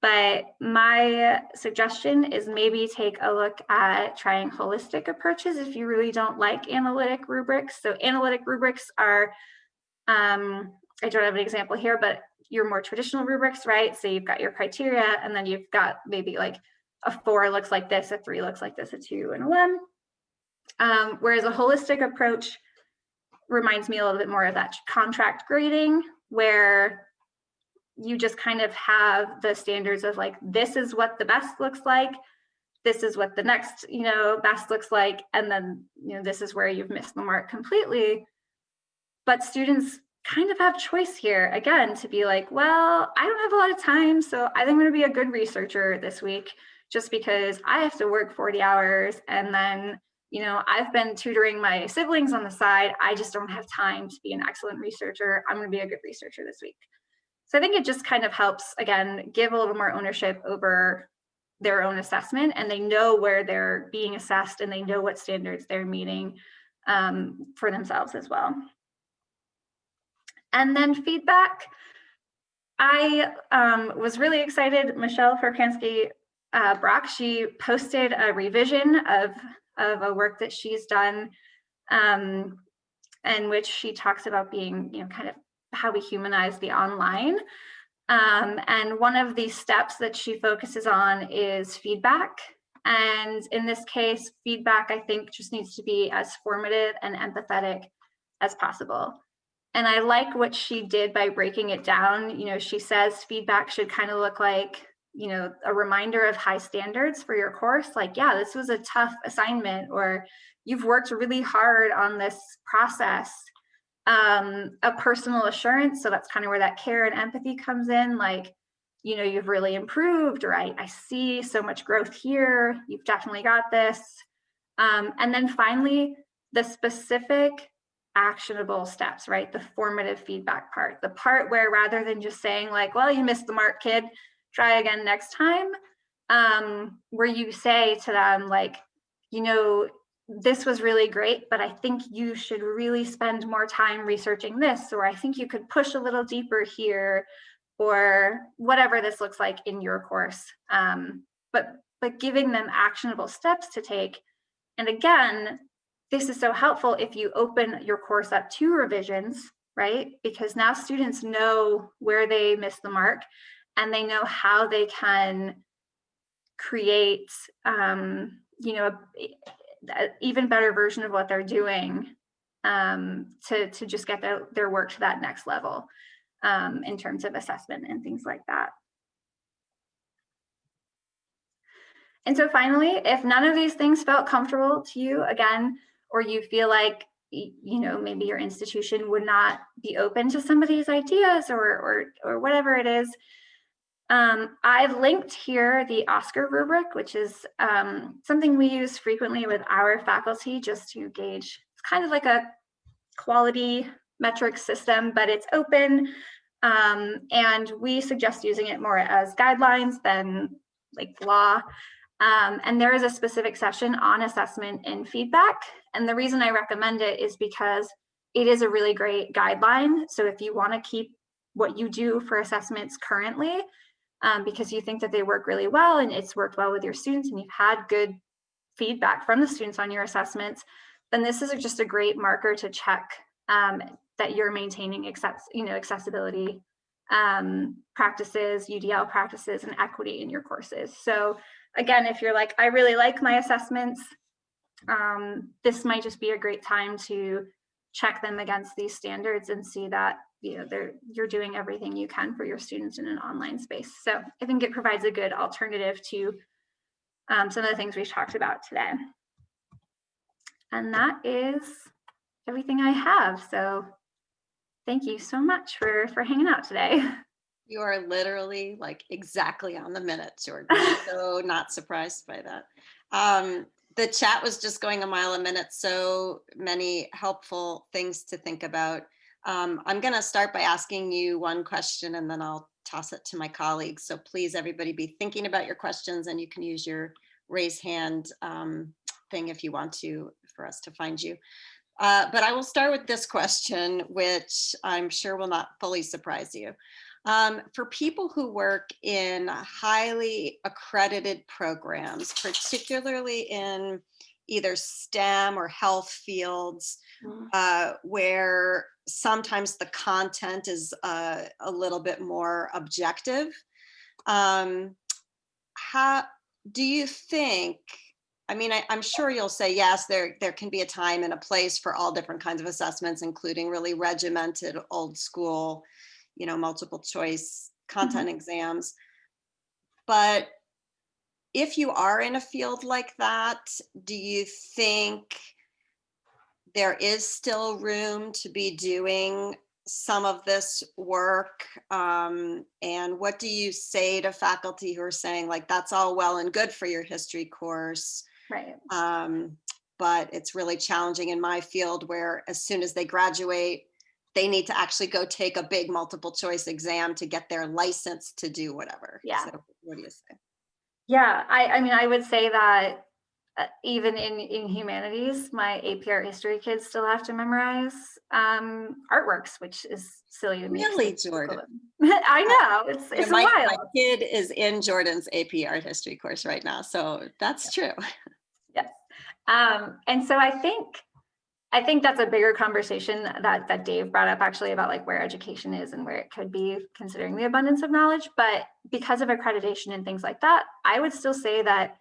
But my suggestion is maybe take a look at trying holistic approaches if you really don't like analytic rubrics. So analytic rubrics are, um, I don't have an example here, but your more traditional rubrics, right? So you've got your criteria and then you've got maybe like a four looks like this, a three looks like this, a two and a one. Um, whereas a holistic approach reminds me a little bit more of that contract grading where you just kind of have the standards of like, this is what the best looks like. This is what the next, you know, best looks like. And then, you know, this is where you've missed the mark completely. But students kind of have choice here again to be like, well, I don't have a lot of time. So I think I'm going to be a good researcher this week just because I have to work 40 hours and then you know, I've been tutoring my siblings on the side. I just don't have time to be an excellent researcher. I'm going to be a good researcher this week. So I think it just kind of helps, again, give a little more ownership over their own assessment and they know where they're being assessed and they know what standards they're meeting um, for themselves as well. And then feedback. I um, was really excited, Michelle Pacansky uh, Brock, she posted a revision of, of a work that she's done um, in which she talks about being, you know, kind of how we humanize the online. Um, and one of the steps that she focuses on is feedback. And in this case, feedback, I think, just needs to be as formative and empathetic as possible. And I like what she did by breaking it down. You know, she says feedback should kind of look like, you know, a reminder of high standards for your course. Like, yeah, this was a tough assignment, or you've worked really hard on this process. Um, a personal assurance. So that's kind of where that care and empathy comes in. Like, you know, you've really improved, or I, I see so much growth here. You've definitely got this. Um, and then finally, the specific actionable steps, right? The formative feedback part, the part where rather than just saying like, well, you missed the mark, kid, try again next time, um, where you say to them like, you know, this was really great, but I think you should really spend more time researching this, or I think you could push a little deeper here, or whatever this looks like in your course. Um, but, but giving them actionable steps to take. And again, this is so helpful if you open your course up to revisions, right? Because now students know where they missed the mark and they know how they can create, um, you know, an even better version of what they're doing um, to, to just get their, their work to that next level um, in terms of assessment and things like that. And so finally, if none of these things felt comfortable to you, again, or you feel like you know maybe your institution would not be open to some of these ideas or or, or whatever it is um, I've linked here the OSCQR rubric, which is um, something we use frequently with our faculty just to gauge, it's kind of like a quality metric system, but it's open. Um, and we suggest using it more as guidelines than like law. Um, and there is a specific session on assessment and feedback. And the reason I recommend it is because it is a really great guideline. So if you want to keep what you do for assessments currently, um, because you think that they work really well and it's worked well with your students and you've had good feedback from the students on your assessments, then this is just a great marker to check um, that you're maintaining access, you know, accessibility um, practices, UDL practices, and equity in your courses. So again, if you're like, I really like my assessments, um, this might just be a great time to check them against these standards and see that you know they're you're doing everything you can for your students in an online space. So I think it provides a good alternative to um, some of the things we've talked about today. And that is everything I have. So thank you so much for for hanging out today. [LAUGHS] You are literally like exactly on the minute, Jordan. [LAUGHS] so not surprised by that. Um, the chat was just going a mile a minute. So many helpful things to think about. Um, I'm going to start by asking you one question and then I'll toss it to my colleagues. So please, everybody be thinking about your questions and you can use your raise hand um, thing if you want to for us to find you. Uh, but I will start with this question, which I'm sure will not fully surprise you. Um, for people who work in highly accredited programs, particularly in either STEM or health fields, mm. uh, where sometimes the content is uh, a little bit more objective. Um, how do you think, I mean, I, am sure you'll say, yes, there, there can be a time and a place for all different kinds of assessments, including really regimented old school, you know, multiple choice content mm -hmm. exams. But if you are in a field like that, do you think there is still room to be doing some of this work? Um, and what do you say to faculty who are saying like that's all well and good for your history course right. um, but it's really challenging in my field where as soon as they graduate they need to actually go take a big multiple choice exam to get their license to do whatever. Yeah. So what do you say yeah i i mean i would say that uh, even in, in humanities, my AP art history kids still have to memorize um, artworks, which is silly to me. Really, Jordan? [LAUGHS] I know, it's, it's my, wild. My kid is in Jordan's AP art history course right now, so that's true. Yes. Um, and so I think, I think that's a bigger conversation that, that Dave brought up actually about like where education is and where it could be considering the abundance of knowledge. But because of accreditation and things like that, I would still say that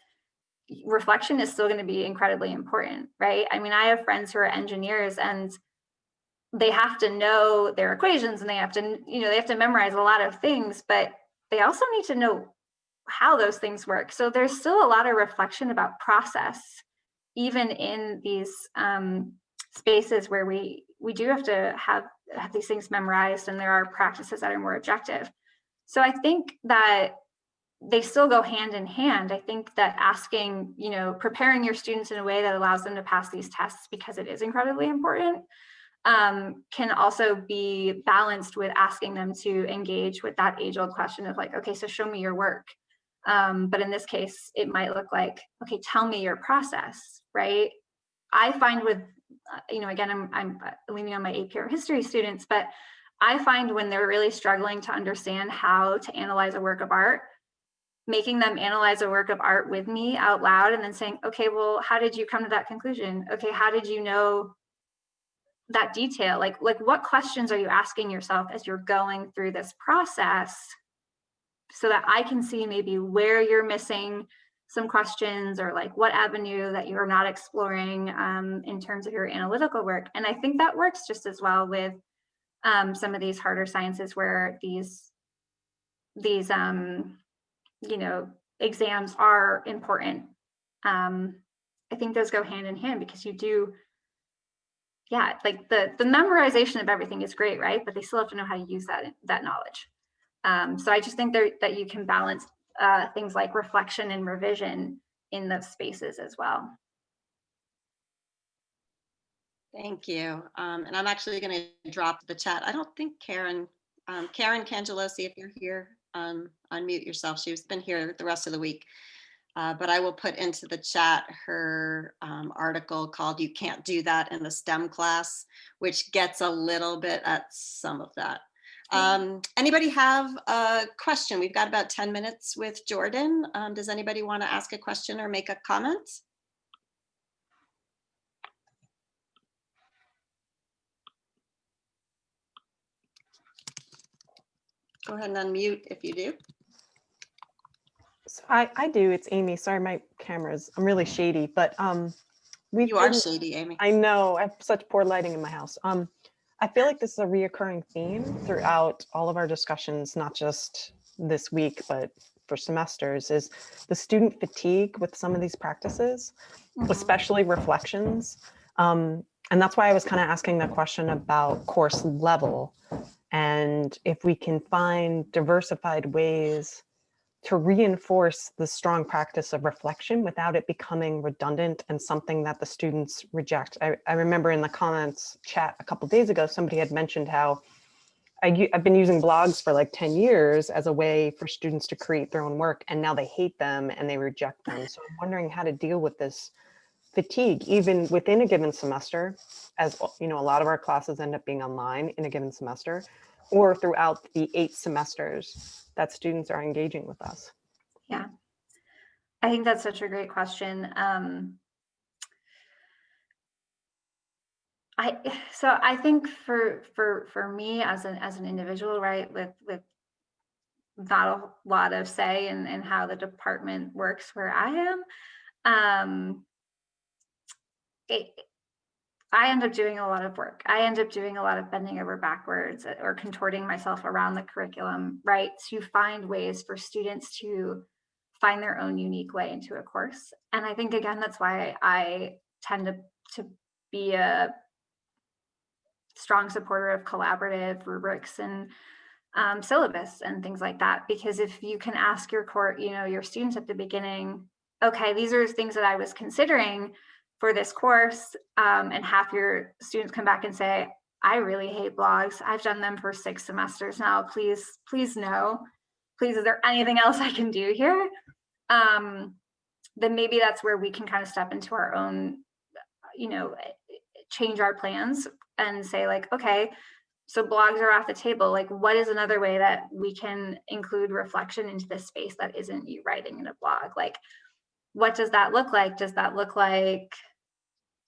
reflection is still going to be incredibly important, right? I mean, I have friends who are engineers and they have to know their equations and they have to, you know, they have to memorize a lot of things, but they also need to know how those things work. So there's still a lot of reflection about process, even in these um, spaces where we we do have to have have these things memorized and there are practices that are more objective. So I think that they still go hand in hand. I think that asking, you know, preparing your students in a way that allows them to pass these tests because it is incredibly important um, can also be balanced with asking them to engage with that age old question of like, okay, so show me your work. Um, but in this case, it might look like, okay, tell me your process, right? I find with, Uh, you know, again, I'm, I'm uh, leaning on my AP art history students, but I find when they're really struggling to understand how to analyze a work of art, making them analyze a work of art with me out loud and then saying, okay, well, how did you come to that conclusion? Okay, how did you know that detail? Like, like what questions are you asking yourself as you're going through this process so that I can see maybe where you're missing some questions or like what avenue that you're not exploring um, in terms of your analytical work. And I think that works just as well with um, some of these harder sciences where these, these um, you know, exams are important. Um, I think those go hand in hand because you do, yeah, like the, the memorization of everything is great, right? But they still have to know how to use that, that knowledge. Um, so I just think there, that you can balance uh, things like reflection and revision in those spaces as well. Thank you. Um, and I'm actually going to drop the chat. I don't think Karen, um, Karen Cangialosi, if you're here, um, unmute yourself. She's been here the rest of the week. Uh, but I will put into the chat her um, article called You Can't Do That in the STEM class, which gets a little bit at some of that. Um, anybody have a question? We've got about 10 minutes with Jordan. Um, does anybody want to ask a question or make a comment? Go ahead and unmute if you do. So I, I do. It's Amy. Sorry, my camera's, I'm really shady, but um, we've You are shady, Amy. I know, I have such poor lighting in my house. Um, I feel like this is a reoccurring theme throughout all of our discussions, not just this week, but for semesters, is the student fatigue with some of these practices, Mhm. especially reflections. Um, and that's why I was kind of asking the question about course level and if we can find diversified ways to reinforce the strong practice of reflection without it becoming redundant and something that the students reject. I, I remember in the comments chat a couple days ago, somebody had mentioned how I, have been using blogs for like 10 years as a way for students to create their own work and now they hate them and they reject them. So I'm wondering how to deal with this fatigue even within a given semester as you know a lot of our classes end up being online in a given semester or throughout the eight semesters that students are engaging with us. Yeah, I think that's such a great question. Um, I [SIGHS] so I think for for for me as an as an individual, right, with with not a lot of say in in how the department works where I am, um, it, I end up doing a lot of work. I end up doing a lot of bending over backwards uh, or contorting myself around the curriculum, right, to find ways for students to find their own unique way into a course. And I think again, that's why I tend to, to be a strong supporter of collaborative rubrics and um, syllabus and things like that. Because if you can ask your court, you know, your students at the beginning, okay, these are things that I was considering for this course, um, and half your students come back and say, I really hate blogs. I've done them for six semesters now. Please, please no. Please, is there anything else I can do here? Um, then maybe that's where we can kind of step into our own, you know, change our plans and say like, okay, so blogs are off the table. Like, what is another way that we can include reflection into this space that isn't you writing in a blog? Like, what does that look like? Does that look like,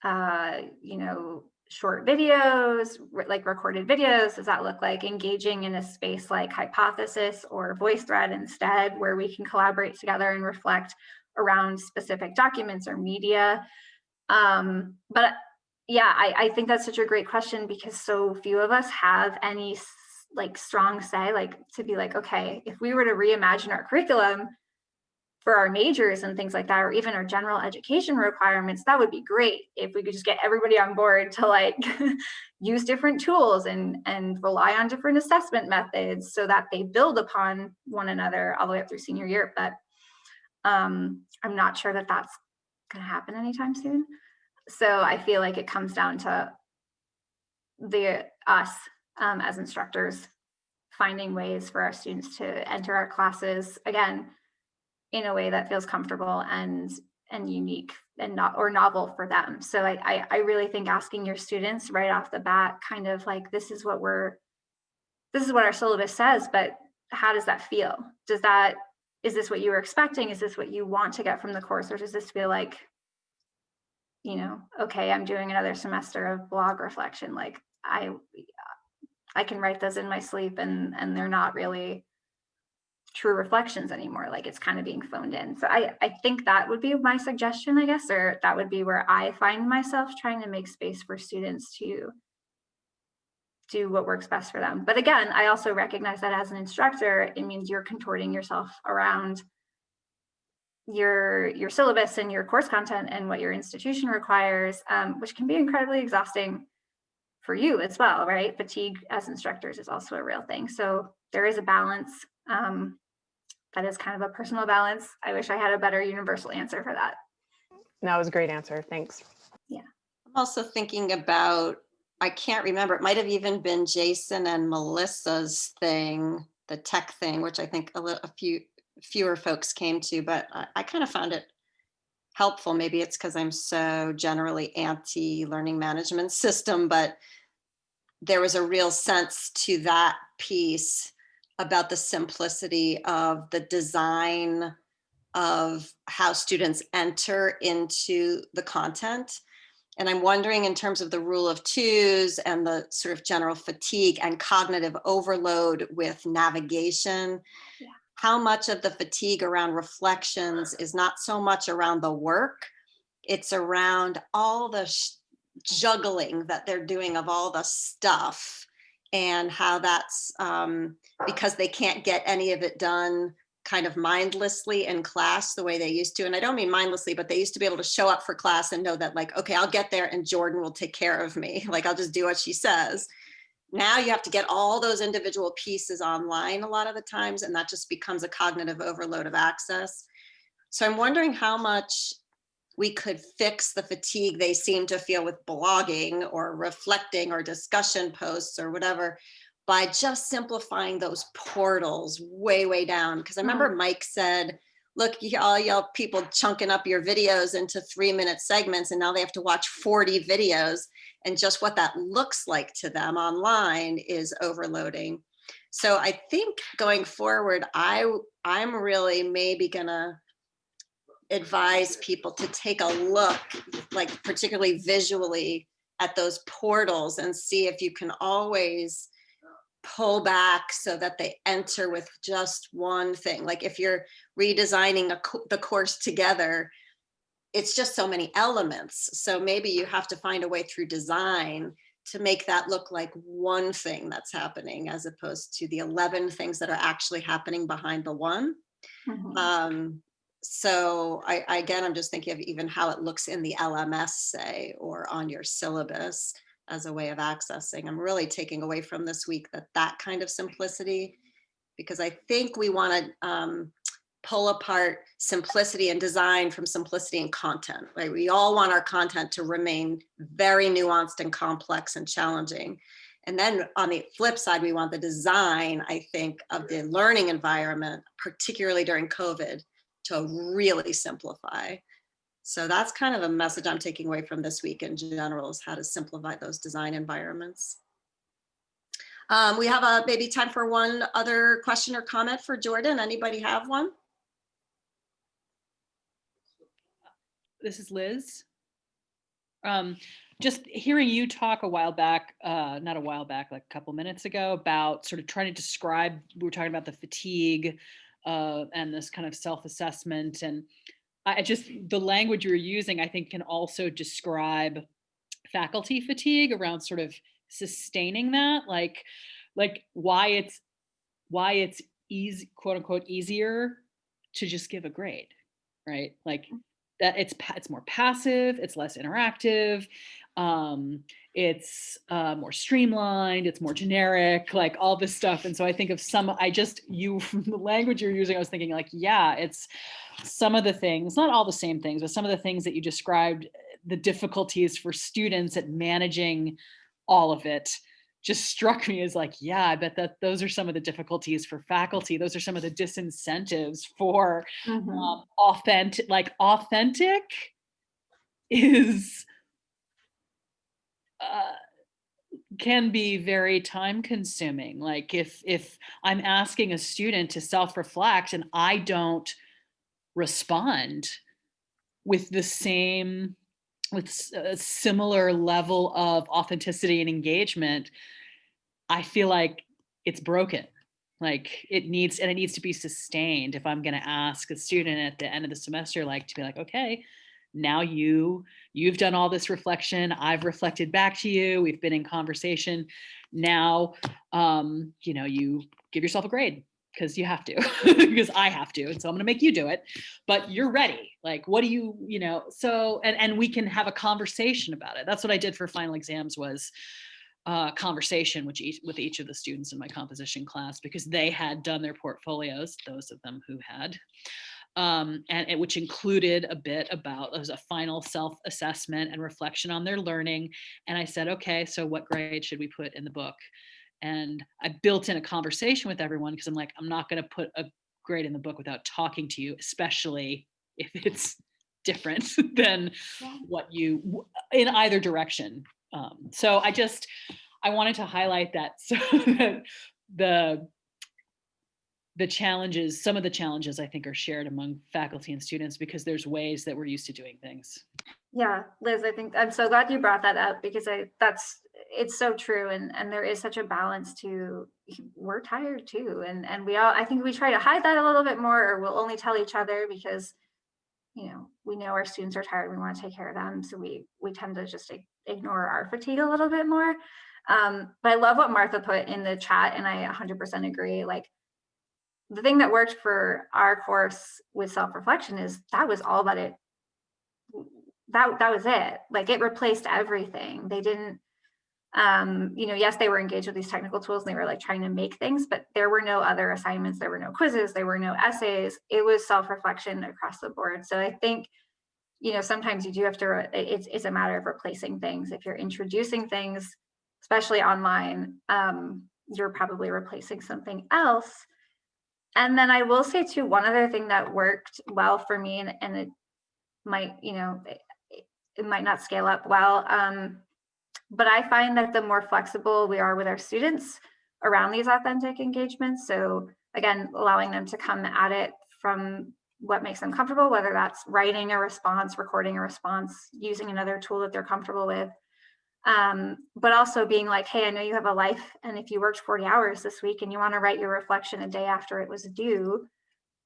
uh, you know, short videos, like recorded videos? Does that look like engaging in a space like Hypothesis or VoiceThread instead, where we can collaborate together and reflect around specific documents or media? Um, but yeah, I, I think that's such a great question because so few of us have any like strong say, like to be like, okay, if we were to reimagine our curriculum for our majors and things like that, or even our general education requirements, that would be great if we could just get everybody on board to like [LAUGHS] use different tools and and rely on different assessment methods so that they build upon one another all the way up through senior year. But um, I'm not sure that that's going to happen anytime soon. So I feel like it comes down to the us um, as instructors finding ways for our students to enter our classes again in a way that feels comfortable and and unique and not or novel for them. So I, I I really think asking your students right off the bat, kind of like this is what we're this is what our syllabus says, but how does that feel? Does that is this what you were expecting? Is this what you want to get from the course, or does this feel like you know, okay, I'm doing another semester of blog reflection. Like I, I can write those in my sleep and, and they're not really true reflections anymore. Like it's kind of being phoned in. So I, I think that would be my suggestion, I guess, or that would be where I find myself trying to make space for students to do what works best for them. But again, I also recognize that as an instructor, it means you're contorting yourself around your your syllabus and your course content and what your institution requires, um, which can be incredibly exhausting for you as well, right? Fatigue as instructors is also a real thing. So there is a balance. Um, that is kind of a personal balance. I wish I had a better universal answer for that. That was a great answer. Thanks. Yeah. I'm also thinking about, I can't remember, it might have even been Jason and Melissa's thing, the tech thing, which I think a little, a few, fewer folks came to, but I, I kind of found it helpful. Maybe it's because I'm so generally anti-learning management [LAUGHS] system, but there was a real sense to that piece about the simplicity of the design of how students enter into the content. And I'm wondering in terms of the rule of twos and the sort of general fatigue and cognitive overload with navigation, Yeah. how much of the fatigue around reflections is not so much around the work, it's around all the juggling that they're doing of all the stuff and how that's um, because they can't get any of it done kind of mindlessly in class the way they used to. And I don't mean mindlessly, but they used to be able to show up for class and know that like, okay, I'll get there and Jordan will take care of me. [LAUGHS] Like I'll just do what she says. Now you have to get all those individual pieces online a lot of the times, and that just becomes a cognitive overload of access. So I'm wondering how much we could fix the fatigue they seem to feel with blogging or reflecting or discussion posts or whatever by just simplifying those portals way, way down. Because I remember mm. Mike said, look, all y'all people chunking up your videos into three minute segments and now they have to watch 40 videos and just what that looks like to them online is overloading. So I think going forward, I, I'm really maybe gonna advise people to take a look, like particularly visually at those portals and see if you can always pull back so that they enter with just one thing. Like if you're redesigning a, co- the course together, it's just so many elements. So maybe you have to find a way through design to make that look like one thing that's happening as opposed to the 11 things that are actually happening behind the one. Mhm. Um, so I, again, I'm just thinking of even how it looks in the LMS, say, or on your syllabus as a way of accessing. I'm really taking away from this week that that kind of simplicity, because I think we want to um, pull apart simplicity and design from simplicity and content, right? We all want our content to remain very nuanced and complex and challenging. And then on the flip side, we want the design, I think, of the learning environment, particularly during COVID, to really simplify. So that's kind of a message I'm taking away from this week in general is how to simplify those design environments. Um, we have a maybe time for one other question or comment for Jordan. Anybody have one? this is Liz. Um, just hearing you talk a while back, uh, not a while back, like a couple minutes ago, about sort of trying to describe, we were talking about the fatigue uh, and this kind of self-assessment. And I I just, the language you're using, I think can also describe faculty fatigue around sort of sustaining that, like, like why it's why it's easy, quote unquote, easier to just give a grade, right? Like that it's it's more passive, it's less interactive, um, it's uh, more streamlined, it's more generic, like all this stuff. And so I think of some, I just you [LAUGHS] from the language you're using, I was thinking like, yeah, it's some of the things, not all the same things, but some of the things that you described, the difficulties for students at managing all of it just struck me as like, yeah, I bet that those are some of the difficulties for faculty. Those are some of the disincentives for Mhm. um, authentic, like authentic is uh, can be very time consuming. Like if if I'm asking a student to self reflect and I don't respond with the same with a similar level of authenticity and engagement, I feel like it's broken. Like it needs, and it needs to be sustained. If I'm going to ask a student at the end of the semester, like to be like, okay, now you, you've done all this reflection. I've reflected back to you. We've been in conversation. Now, um, you know, you give yourself a grade because you have to, [LAUGHS] because I have to. And so I'm going to make you do it, but you're ready. Like, what do you, you know, so, and, and we can have a conversation about it. That's what I did for final exams was, uh, conversation with each with each of the students in my composition class because they had done their portfolios, those of them who had, um, and it, which included a bit about as a final self-assessment and reflection on their learning. And I said, okay, so what grade should we put in the book? And I built in a conversation with everyone because I'm like, I'm not going to put a grade in the book without talking to you, especially if it's different [LAUGHS] than what you in either direction um, so I just, I wanted to highlight that [LAUGHS] so that the, the challenges, some of the challenges I think are shared among faculty and students because there's ways that we're used to doing things. Yeah, Liz, I think I'm so glad you brought that up because I that's it's so true and and there is such a balance to we're tired too and and we all I think we try to hide that a little bit more or we'll only tell each other because you know we know our students are tired we want to take care of them so we we tend to just ignore our fatigue a little bit more um but I love what Martha put in the chat and I 100% agree like the thing that worked for our course with self-reflection is that was all that it that that was it. Like it replaced everything. They didn't um you know yes they were engaged with these technical tools and they were like trying to make things but there were no other assignments. There were no quizzes. There were no essays. It was self-reflection across the board. So i think you know sometimes you do have to it's it's a matter of replacing things. If you're introducing things especially online um you're probably replacing something else and then i will say too one other thing that worked well for me and, and it might you know it, it might not scale up well um but i find that the more flexible we are with our students around these authentic engagements so again allowing them to come at it from what makes them comfortable whether that's writing a response recording a response using another tool that they're comfortable with um, but also being like hey i know you have a life and if you worked 40 hours this week and you want to write your reflection a day after it was due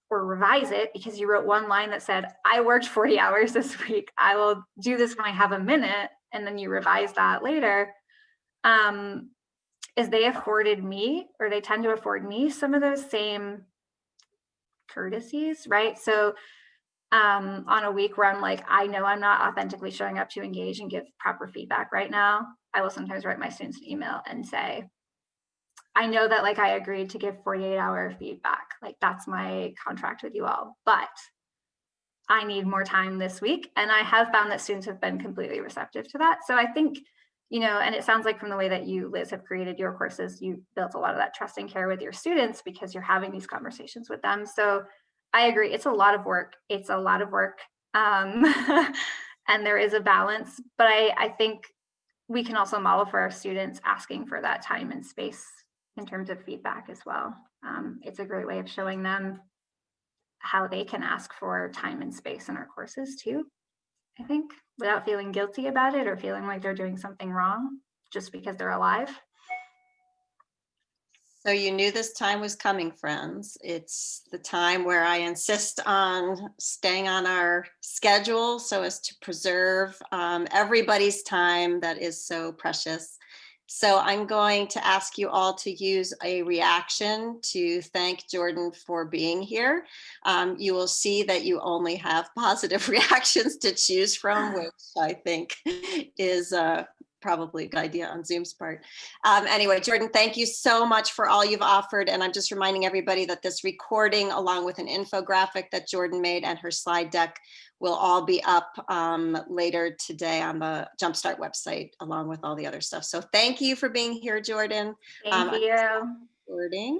or revise it because you wrote one line that said i worked 40 [LAUGHS] hours this week. I will do this when i have a minute and then you revise that later. Um, is they afforded me or they tend to afford me some of those same courtesies right? So um, on a week where I'm like, I know I'm not authentically showing up to engage and give proper feedback right now, I will sometimes write my students an email and say, I know that like I agreed to give 48 hour feedback. Like that's my contract with you all, but I need more time this week. And I have found that students have been completely receptive to that. So I think, you know, and it sounds like from the way that you, Liz, have created your courses, you built a lot of that trust and care with your students because you're having these conversations with them. So I agree. It's a lot of work. It's a lot of work. Um, [LAUGHS] and there is a balance, but I, I think we can also model for our students asking for that time and space in terms of feedback as well. Um, it's a great way of showing them how they can ask for time and space in our courses too. I think without feeling guilty about it or feeling like they're doing something wrong just because they're alive. So you knew this time was coming, friends. It's the time where I insist on staying on our schedule so as to preserve um, everybody's time that is so precious. So I'm going to ask you all to use a reaction to thank Jordan for being here. Um, you will see that you only have [LAUGHS] positive [LAUGHS] reactions to choose from, [SIGHS] which I think is uh, probably a good idea on Zoom's part. Um, anyway, Jordan, thank you so much for all you've offered. And I'm just reminding everybody that this recording, along with an infographic that Jordan made and her slide deck, will all be up um, later today on the Jumpstart website, along with all the other stuff. So thank you for being here, Jordan. Thank Um, you. Recording.